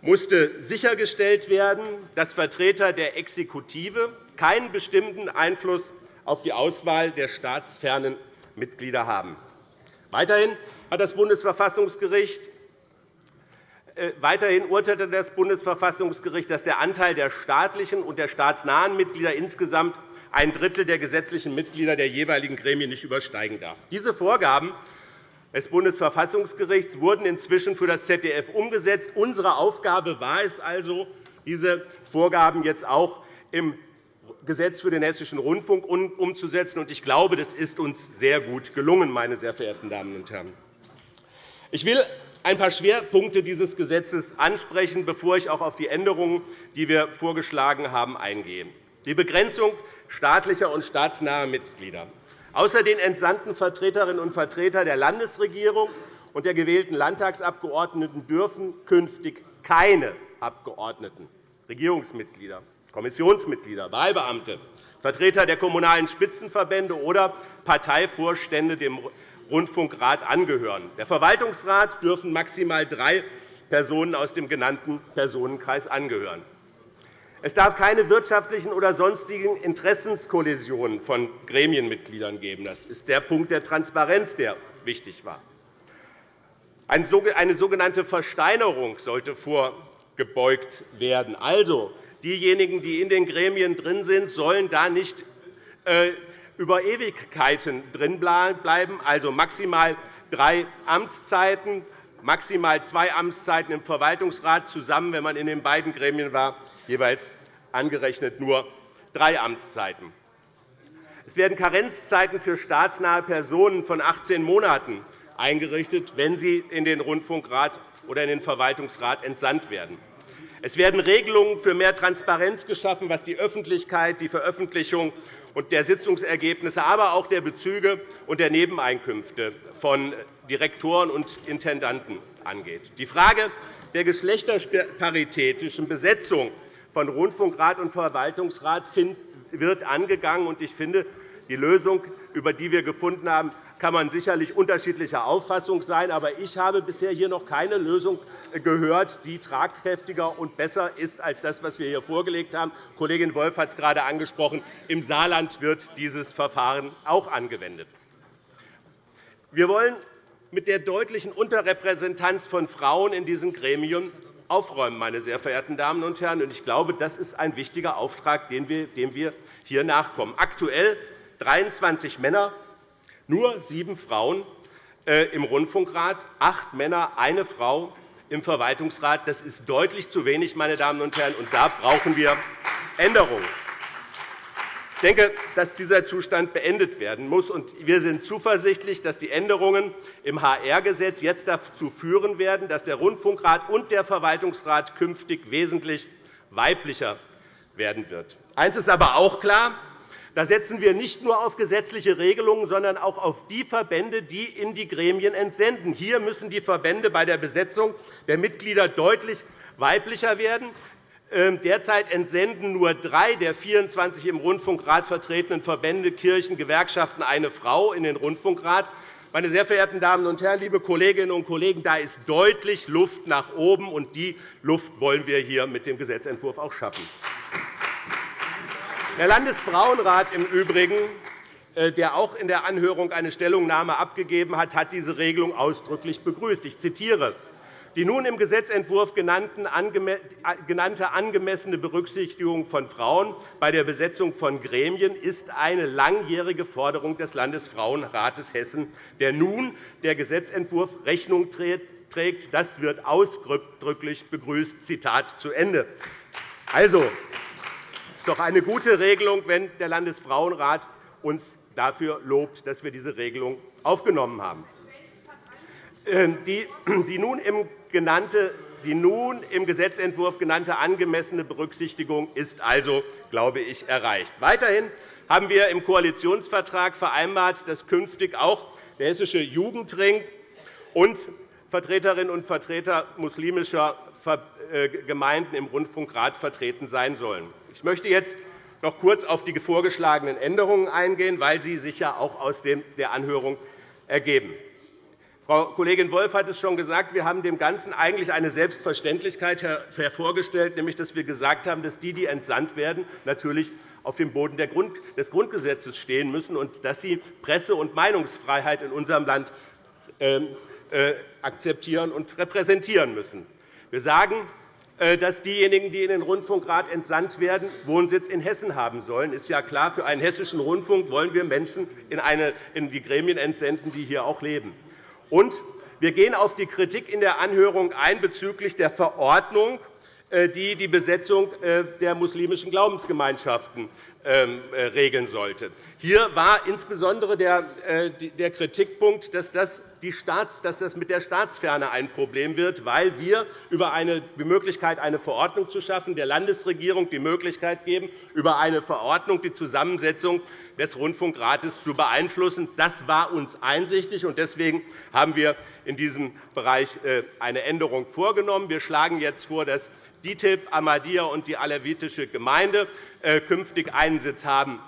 musste sichergestellt werden, dass Vertreter der Exekutive keinen bestimmten Einfluss auf die Auswahl der staatsfernen Mitglieder haben. Weiterhin hat das Bundesverfassungsgericht Weiterhin urteilte das Bundesverfassungsgericht, dass der Anteil der staatlichen und der staatsnahen Mitglieder insgesamt ein Drittel der gesetzlichen Mitglieder der jeweiligen Gremien nicht übersteigen darf. Diese Vorgaben des Bundesverfassungsgerichts wurden inzwischen für das ZDF umgesetzt. Unsere Aufgabe war es also, diese Vorgaben jetzt auch im Gesetz für den Hessischen Rundfunk umzusetzen. Ich glaube, das ist uns sehr gut gelungen, meine sehr verehrten Damen und Herren. Ich will ein paar Schwerpunkte dieses Gesetzes ansprechen, bevor ich auch auf die Änderungen, die wir vorgeschlagen haben, eingehe. Die Begrenzung staatlicher und staatsnaher Mitglieder. Außer den entsandten Vertreterinnen und Vertretern der Landesregierung und der gewählten Landtagsabgeordneten dürfen künftig keine Abgeordneten, Regierungsmitglieder, Kommissionsmitglieder, Wahlbeamte, Vertreter der Kommunalen Spitzenverbände oder Parteivorstände dem Rundfunkrat angehören. Der Verwaltungsrat dürfen maximal drei Personen aus dem genannten Personenkreis angehören. Es darf keine wirtschaftlichen oder sonstigen Interessenskollisionen von Gremienmitgliedern geben. Das ist der Punkt der Transparenz, der wichtig war. Eine sogenannte Versteinerung sollte vorgebeugt werden. Also, diejenigen, die in den Gremien drin sind, sollen da nicht äh, über Ewigkeiten drin bleiben, also maximal drei Amtszeiten, maximal zwei Amtszeiten im Verwaltungsrat, zusammen, wenn man in den beiden Gremien war, jeweils angerechnet nur drei Amtszeiten. Es werden Karenzzeiten für staatsnahe Personen von 18 Monaten eingerichtet, wenn sie in den Rundfunkrat oder in den Verwaltungsrat entsandt werden. Es werden Regelungen für mehr Transparenz geschaffen, was die Öffentlichkeit, die Veröffentlichung und der Sitzungsergebnisse, aber auch der Bezüge und der Nebeneinkünfte von Direktoren und Intendanten angeht. Die Frage der geschlechterparitätischen Besetzung von Rundfunkrat und Verwaltungsrat wird angegangen. Ich finde, die Lösung, über die wir gefunden haben, kann man sicherlich unterschiedlicher Auffassung sein. Aber ich habe bisher hier noch keine Lösung gehört, die tragkräftiger und besser ist als das, was wir hier vorgelegt haben. Kollegin Wolff hat es gerade angesprochen. Im Saarland wird dieses Verfahren auch angewendet. Wir wollen mit der deutlichen Unterrepräsentanz von Frauen in diesen Gremien aufräumen, meine sehr verehrten Damen und Herren. Ich glaube, das ist ein wichtiger Auftrag, dem wir hier nachkommen. Aktuell 23 Männer, nur sieben Frauen äh, im Rundfunkrat, acht Männer, eine Frau im Verwaltungsrat. Das ist deutlich zu wenig, meine Damen und Herren, und da brauchen wir Änderungen. Ich denke, dass dieser Zustand beendet werden muss. Wir sind zuversichtlich, dass die Änderungen im HR-Gesetz jetzt dazu führen werden, dass der Rundfunkrat und der Verwaltungsrat künftig wesentlich weiblicher werden wird. Eines ist aber auch klar. Da setzen wir nicht nur auf gesetzliche Regelungen, sondern auch auf die Verbände, die in die Gremien entsenden. Hier müssen die Verbände bei der Besetzung der Mitglieder deutlich weiblicher werden. Ähm, derzeit entsenden nur drei der 24 im Rundfunkrat vertretenen Verbände, Kirchen, Gewerkschaften eine Frau in den Rundfunkrat. Meine sehr verehrten Damen und Herren, liebe Kolleginnen und Kollegen, da ist deutlich Luft nach oben, und die Luft wollen wir hier mit dem Gesetzentwurf auch schaffen. Der Landesfrauenrat im Übrigen, äh, der auch in der Anhörung eine Stellungnahme abgegeben hat, hat diese Regelung ausdrücklich begrüßt. Ich zitiere. Die nun im Gesetzentwurf genannte angemessene Berücksichtigung von Frauen bei der Besetzung von Gremien ist eine langjährige Forderung des Landesfrauenrates Hessen, der nun der Gesetzentwurf Rechnung trägt. Das wird ausdrücklich begrüßt. Zitat zu Ende. Also, ist doch eine gute Regelung, wenn der Landesfrauenrat uns dafür lobt, dass wir diese Regelung aufgenommen haben. Ähm, die nun im Gesetzentwurf genannte angemessene Berücksichtigung ist also, glaube ich, erreicht. Weiterhin haben wir im Koalitionsvertrag vereinbart, dass künftig auch der hessische Jugendring und Vertreterinnen und Vertreter muslimischer äh, Gemeinden im Rundfunkrat vertreten sein sollen. Ich möchte jetzt noch kurz auf die vorgeschlagenen Änderungen eingehen, weil sie sich ja auch aus der Anhörung ergeben. Frau Kollegin Wolff hat es schon gesagt. Wir haben dem Ganzen eigentlich eine Selbstverständlichkeit hervorgestellt, nämlich dass wir gesagt haben, dass die, die entsandt werden, natürlich auf dem Boden des Grundgesetzes stehen müssen und dass sie Presse- und Meinungsfreiheit in unserem Land ähm, äh, akzeptieren und repräsentieren müssen. Wir sagen, dass diejenigen, die in den Rundfunkrat entsandt werden, Wohnsitz in Hessen haben sollen. Das ist ja klar. Für einen hessischen Rundfunk wollen wir Menschen in die Gremien entsenden, die hier auch leben. Und wir gehen auf die Kritik in der Anhörung ein bezüglich der Verordnung, äh, die die Besetzung äh, der muslimischen Glaubensgemeinschaften äh, regeln sollte. Hier war insbesondere der Kritikpunkt, dass das mit der Staatsferne ein Problem wird, weil wir über eine, Möglichkeit, eine Verordnung zu schaffen, der Landesregierung die Möglichkeit geben, über eine Verordnung die Zusammensetzung des Rundfunkrates zu beeinflussen. Das war uns einsichtig, und deswegen haben wir in diesem Bereich eine Änderung vorgenommen. Wir schlagen jetzt vor, dass DITIB, Ahmadiyya und die alawitische Gemeinde äh, künftig einen Sitz haben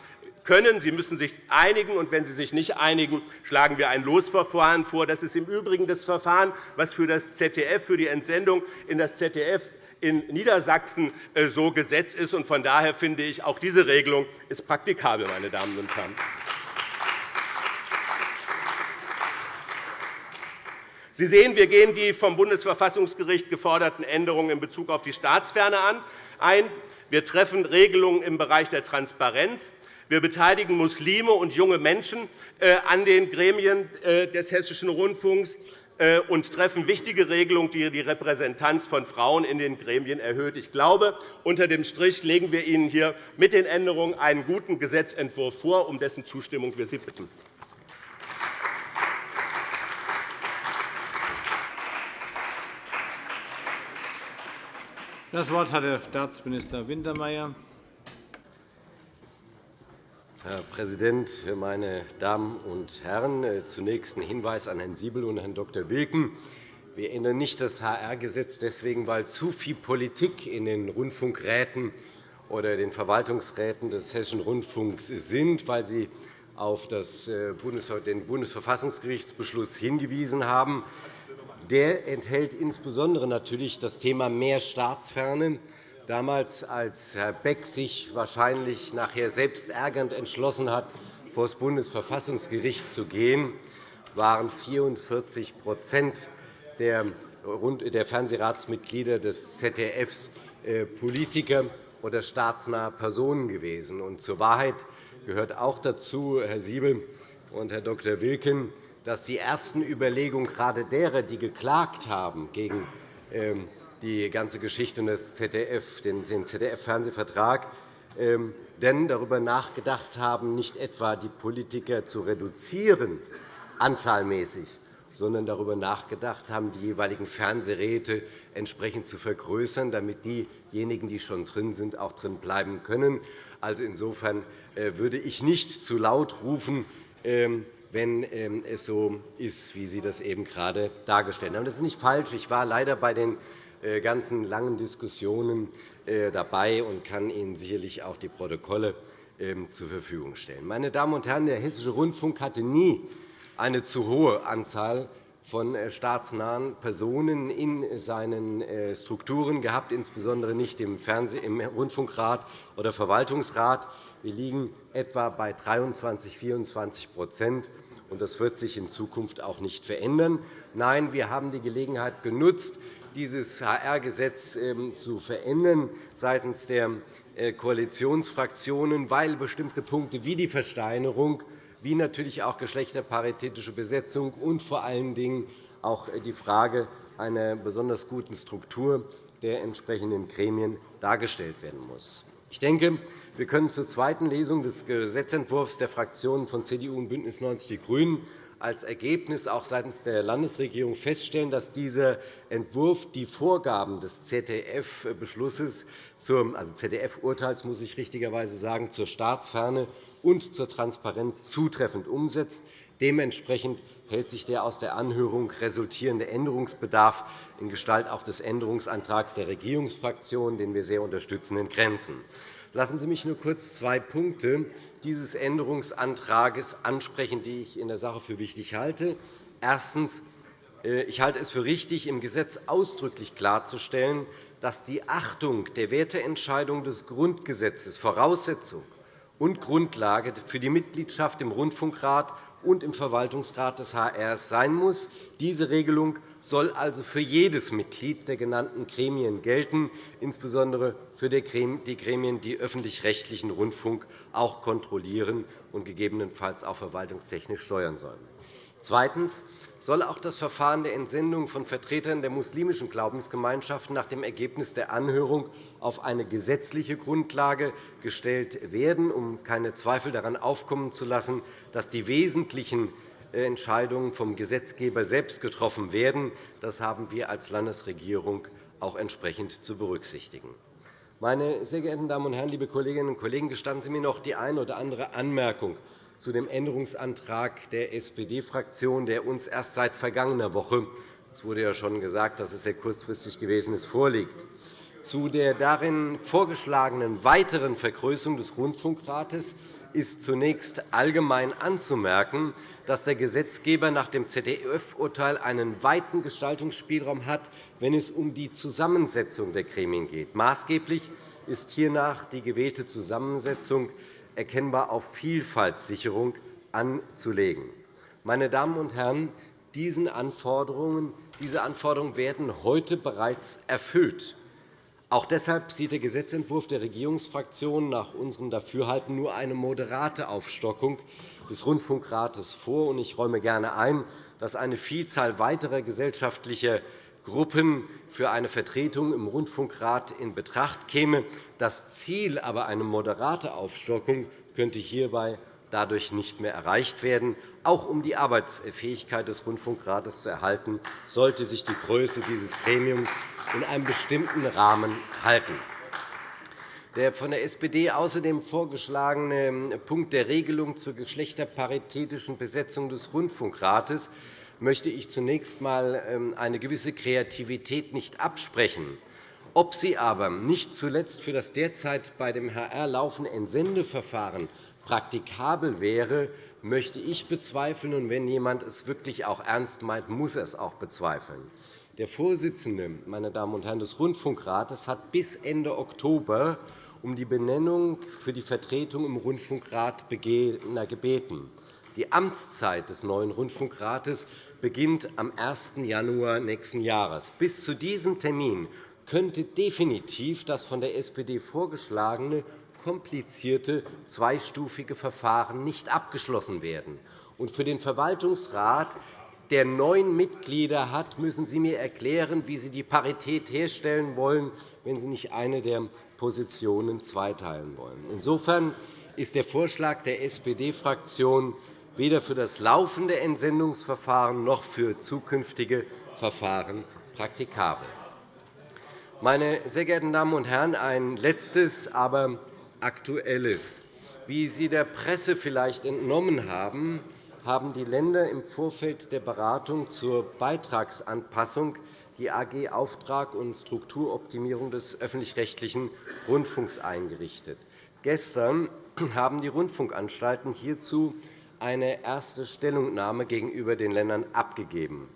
können. Sie müssen sich einigen, und wenn Sie sich nicht einigen, schlagen wir ein Losverfahren vor. Das ist im Übrigen das Verfahren, das für das ZDF, für die Entsendung in das ZDF in Niedersachsen äh, so Gesetz ist. Von daher finde ich, auch diese Regelung ist praktikabel, meine Damen und Herren. Sie sehen, wir gehen die vom Bundesverfassungsgericht geforderten Änderungen in Bezug auf die Staatsferne ein. Wir treffen Regelungen im Bereich der Transparenz. Wir beteiligen Muslime und junge Menschen äh, an den Gremien äh, des Hessischen Rundfunks äh, und treffen wichtige Regelungen, die die Repräsentanz von Frauen in den Gremien erhöht. Ich glaube, unter dem Strich legen wir Ihnen hier mit den Änderungen einen guten Gesetzentwurf vor, um dessen Zustimmung wir Sie bitten. Das Wort hat Herr Staatsminister Wintermeyer. Herr Präsident, meine Damen und Herren! Zunächst ein Hinweis an Herrn Siebel und Herrn Dr. Wilken. Wir ändern nicht das HR-Gesetz deswegen, weil zu viel Politik in den Rundfunkräten oder den Verwaltungsräten des Hessischen Rundfunks sind, weil Sie auf äh, den Bundesverfassungsgerichtsbeschluss hingewiesen haben. Der enthält insbesondere natürlich das Thema mehr Staatsferne. Damals, als Herr Beck sich wahrscheinlich nachher selbst ärgernd entschlossen hat, vor das Bundesverfassungsgericht zu gehen, waren 44% der Fernsehratsmitglieder des ZDFs äh, Politiker oder staatsnahe Personen gewesen. zur Wahrheit gehört auch dazu, Herr Siebel und Herr Dr. Wilken, dass die ersten Überlegungen gerade derer, die geklagt haben gegen ähm, die ganze Geschichte das ZDF, den ZDF-Fernsehvertrag, ähm, denn darüber nachgedacht haben, nicht etwa die Politiker zu reduzieren, anzahlmäßig, sondern darüber nachgedacht haben, die jeweiligen Fernsehräte entsprechend zu vergrößern, damit diejenigen, die schon drin sind, auch drin bleiben können. Also insofern äh, würde ich nicht zu laut rufen, ähm, wenn ähm, es so ist, wie Sie das eben gerade dargestellt haben. Das ist nicht falsch. Ich war leider bei den äh, ganzen langen Diskussionen äh, dabei und kann Ihnen sicherlich auch die Protokolle ähm, zur Verfügung stellen. Meine Damen und Herren, der Hessische Rundfunk hatte nie eine zu hohe Anzahl von äh, staatsnahen Personen in seinen Strukturen gehabt, insbesondere nicht im Rundfunkrat oder Verwaltungsrat. Wir liegen etwa bei 23, 24 und Das wird sich in Zukunft auch nicht verändern. Nein, wir haben die Gelegenheit genutzt, dieses HR-Gesetz ähm, zu verändern seitens der äh, Koalitionsfraktionen, weil bestimmte Punkte wie die Versteinerung, wie natürlich auch geschlechterparitätische Besetzung und vor allen Dingen auch die Frage einer besonders guten Struktur der entsprechenden Gremien dargestellt werden muss. Ich denke, wir können zur zweiten Lesung des Gesetzentwurfs der Fraktionen von CDU und BÜNDNIS 90 die GRÜNEN als Ergebnis auch seitens der Landesregierung feststellen, dass dieser Entwurf die Vorgaben des ZDF-Beschlusses, also ZDF-Urteils, muss ich richtigerweise sagen, zur Staatsferne und zur Transparenz zutreffend umsetzt. Dementsprechend hält sich der aus der Anhörung resultierende Änderungsbedarf in Gestalt auch des Änderungsantrags der Regierungsfraktionen, den wir sehr unterstützen, in Grenzen. Lassen Sie mich nur kurz zwei Punkte dieses Änderungsantrags ansprechen, die ich in der Sache für wichtig halte. Erstens. Äh, ich halte es für richtig, im Gesetz ausdrücklich klarzustellen, dass die Achtung der Werteentscheidung des Grundgesetzes Voraussetzung und Grundlage für die Mitgliedschaft im Rundfunkrat und im Verwaltungsrat des HR sein muss. Diese Regelung soll also für jedes Mitglied der genannten Gremien gelten, insbesondere für die Gremien, die öffentlich-rechtlichen Rundfunk auch kontrollieren und gegebenenfalls auch verwaltungstechnisch steuern sollen. Zweitens soll auch das Verfahren der Entsendung von Vertretern der muslimischen Glaubensgemeinschaften nach dem Ergebnis der Anhörung auf eine gesetzliche Grundlage gestellt werden, um keine Zweifel daran aufkommen zu lassen, dass die wesentlichen Entscheidungen vom Gesetzgeber selbst getroffen werden. Das haben wir als Landesregierung auch entsprechend zu berücksichtigen. Meine sehr geehrten Damen und Herren, liebe Kolleginnen und Kollegen, gestatten Sie mir noch die eine oder andere Anmerkung zu dem Änderungsantrag der SPD-Fraktion, der uns erst seit vergangener Woche – es wurde ja schon gesagt, dass es sehr kurzfristig gewesen ist – vorliegt. Zu der darin vorgeschlagenen weiteren Vergrößerung des Rundfunkrates ist zunächst allgemein anzumerken, dass der Gesetzgeber nach dem ZDF-Urteil einen weiten Gestaltungsspielraum hat, wenn es um die Zusammensetzung der Gremien geht. Maßgeblich ist hiernach die gewählte Zusammensetzung erkennbar auf Vielfaltssicherung anzulegen. Meine Damen und Herren, diese Anforderungen werden heute bereits erfüllt. Auch deshalb sieht der Gesetzentwurf der Regierungsfraktionen nach unserem Dafürhalten nur eine moderate Aufstockung des Rundfunkrates vor. Ich räume gerne ein, dass eine Vielzahl weiterer gesellschaftlicher Gruppen für eine Vertretung im Rundfunkrat in Betracht käme. Das Ziel aber, eine moderate Aufstockung, könnte hierbei dadurch nicht mehr erreicht werden. Auch um die Arbeitsfähigkeit des Rundfunkrates zu erhalten, sollte sich die Größe dieses Gremiums in einem bestimmten Rahmen halten. Der von der SPD außerdem vorgeschlagene Punkt der Regelung zur geschlechterparitätischen Besetzung des Rundfunkrates möchte ich zunächst einmal ähm, eine gewisse Kreativität nicht absprechen. Ob sie aber nicht zuletzt für das derzeit bei dem HR laufende Entsendeverfahren praktikabel wäre, möchte ich bezweifeln. Und wenn jemand es wirklich auch ernst meint, muss er es auch bezweifeln. Der Vorsitzende meine Damen und Herren, des Rundfunkrates hat bis Ende Oktober um die Benennung für die Vertretung im Rundfunkrat gebeten. Die Amtszeit des neuen Rundfunkrates beginnt am 1. Januar nächsten Jahres. Bis zu diesem Termin könnte definitiv das von der SPD vorgeschlagene komplizierte zweistufige Verfahren nicht abgeschlossen werden. Und für den Verwaltungsrat, der neun Mitglieder hat, müssen Sie mir erklären, wie Sie die Parität herstellen wollen, wenn Sie nicht eine der Positionen zweiteilen wollen. Insofern ist der Vorschlag der SPD-Fraktion weder für das laufende Entsendungsverfahren noch für zukünftige Verfahren praktikabel. Meine sehr geehrten Damen und Herren, ein letztes, aber aktuelles. Wie Sie der Presse vielleicht entnommen haben, haben die Länder im Vorfeld der Beratung zur Beitragsanpassung die AG Auftrag und Strukturoptimierung des öffentlich-rechtlichen Rundfunks eingerichtet. Gestern haben die Rundfunkanstalten hierzu eine erste Stellungnahme gegenüber den Ländern abgegeben.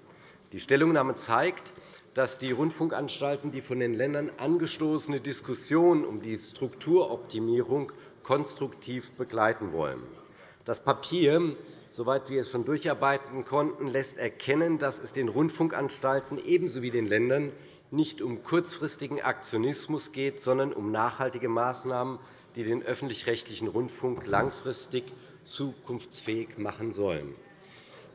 Die Stellungnahme zeigt, dass die Rundfunkanstalten die von den Ländern angestoßene Diskussion um die Strukturoptimierung konstruktiv begleiten wollen. Das Papier, soweit wir es schon durcharbeiten konnten, lässt erkennen, dass es den Rundfunkanstalten ebenso wie den Ländern nicht um kurzfristigen Aktionismus geht, sondern um nachhaltige Maßnahmen, die den öffentlich-rechtlichen Rundfunk langfristig zukunftsfähig machen sollen.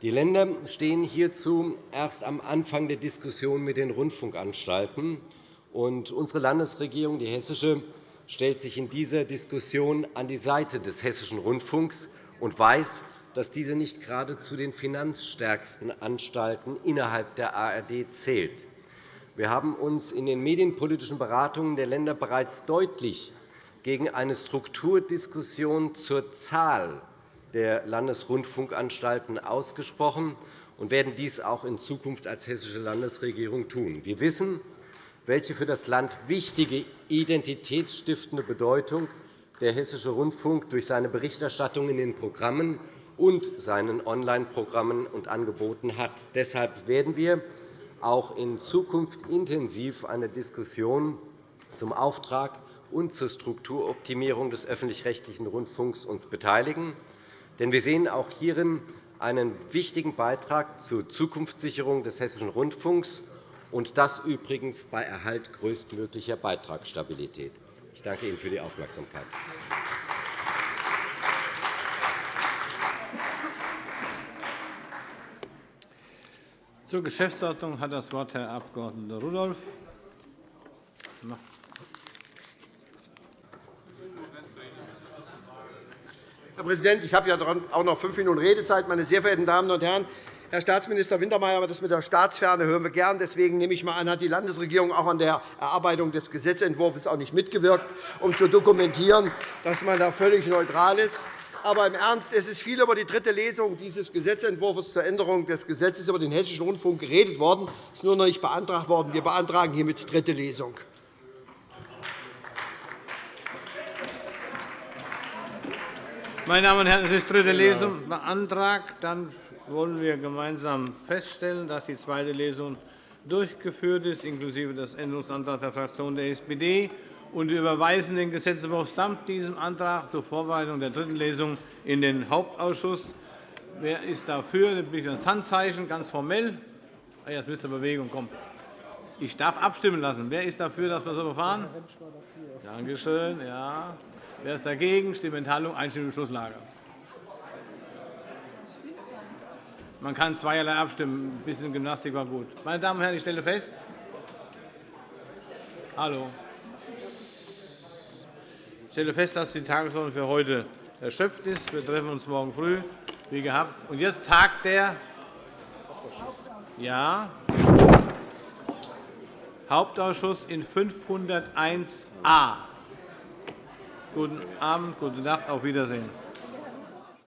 Die Länder stehen hierzu erst am Anfang der Diskussion mit den Rundfunkanstalten. unsere Landesregierung, die hessische, stellt sich in dieser Diskussion an die Seite des Hessischen Rundfunks und weiß, dass dieser nicht gerade zu den finanzstärksten Anstalten innerhalb der ARD zählt. Wir haben uns in den medienpolitischen Beratungen der Länder bereits deutlich gegen eine Strukturdiskussion zur Zahl der Landesrundfunkanstalten ausgesprochen und werden dies auch in Zukunft als hessische Landesregierung tun. Wir wissen, welche für das Land wichtige identitätsstiftende Bedeutung der Hessische Rundfunk durch seine Berichterstattung in den Programmen und seinen Online-Programmen und Angeboten hat. Deshalb werden wir auch in Zukunft intensiv eine Diskussion zum Auftrag und zur Strukturoptimierung des öffentlich-rechtlichen Rundfunks uns beteiligen. Denn wir sehen auch hierin einen wichtigen Beitrag zur Zukunftssicherung des Hessischen Rundfunks, und das übrigens bei Erhalt größtmöglicher Beitragsstabilität. Ich danke Ihnen für die Aufmerksamkeit. Zur Geschäftsordnung hat das Wort Herr Abg. Rudolph. Herr Präsident, ich habe ja auch noch fünf Minuten Redezeit. Meine sehr verehrten Damen und Herren, Herr Staatsminister Wintermeyer, das mit der Staatsferne hören wir gern. Deswegen nehme ich mal an, hat die Landesregierung auch an der Erarbeitung des Gesetzentwurfs auch nicht mitgewirkt, um zu dokumentieren, dass man da völlig neutral ist. Aber im Ernst, es ist viel über die dritte Lesung dieses Gesetzentwurfs zur Änderung des Gesetzes über den Hessischen Rundfunk geredet worden. Es ist nur noch nicht beantragt worden. Wir beantragen hiermit dritte Lesung. Meine Damen und Herren, es ist dritte Lesung beantragt. Dann wollen wir gemeinsam feststellen, dass die zweite Lesung durchgeführt ist, inklusive des Änderungsantrags der Fraktion der SPD. Und wir überweisen den Gesetzentwurf samt diesem Antrag zur Vorbereitung der dritten Lesung in den Hauptausschuss. Wer ist dafür? Dann bitte ich das Handzeichen, ganz formell. Ah, jetzt müsste Bewegung kommen. Ich darf abstimmen lassen. Wer ist dafür, dass wir so verfahren? Danke schön. Ja. Wer ist dagegen? Stimmenthaltung, Einstimmung im Schlusslager. Man kann zweierlei abstimmen. Ein bisschen Gymnastik war gut. Meine Damen und Herren, ich stelle fest, Hallo. Ich stelle fest, dass die Tagesordnung für heute erschöpft ist. Wir treffen uns morgen früh, wie gehabt. Und jetzt tagt der ja, Hauptausschuss in 501a. Guten Abend, gute Nacht, auf Wiedersehen.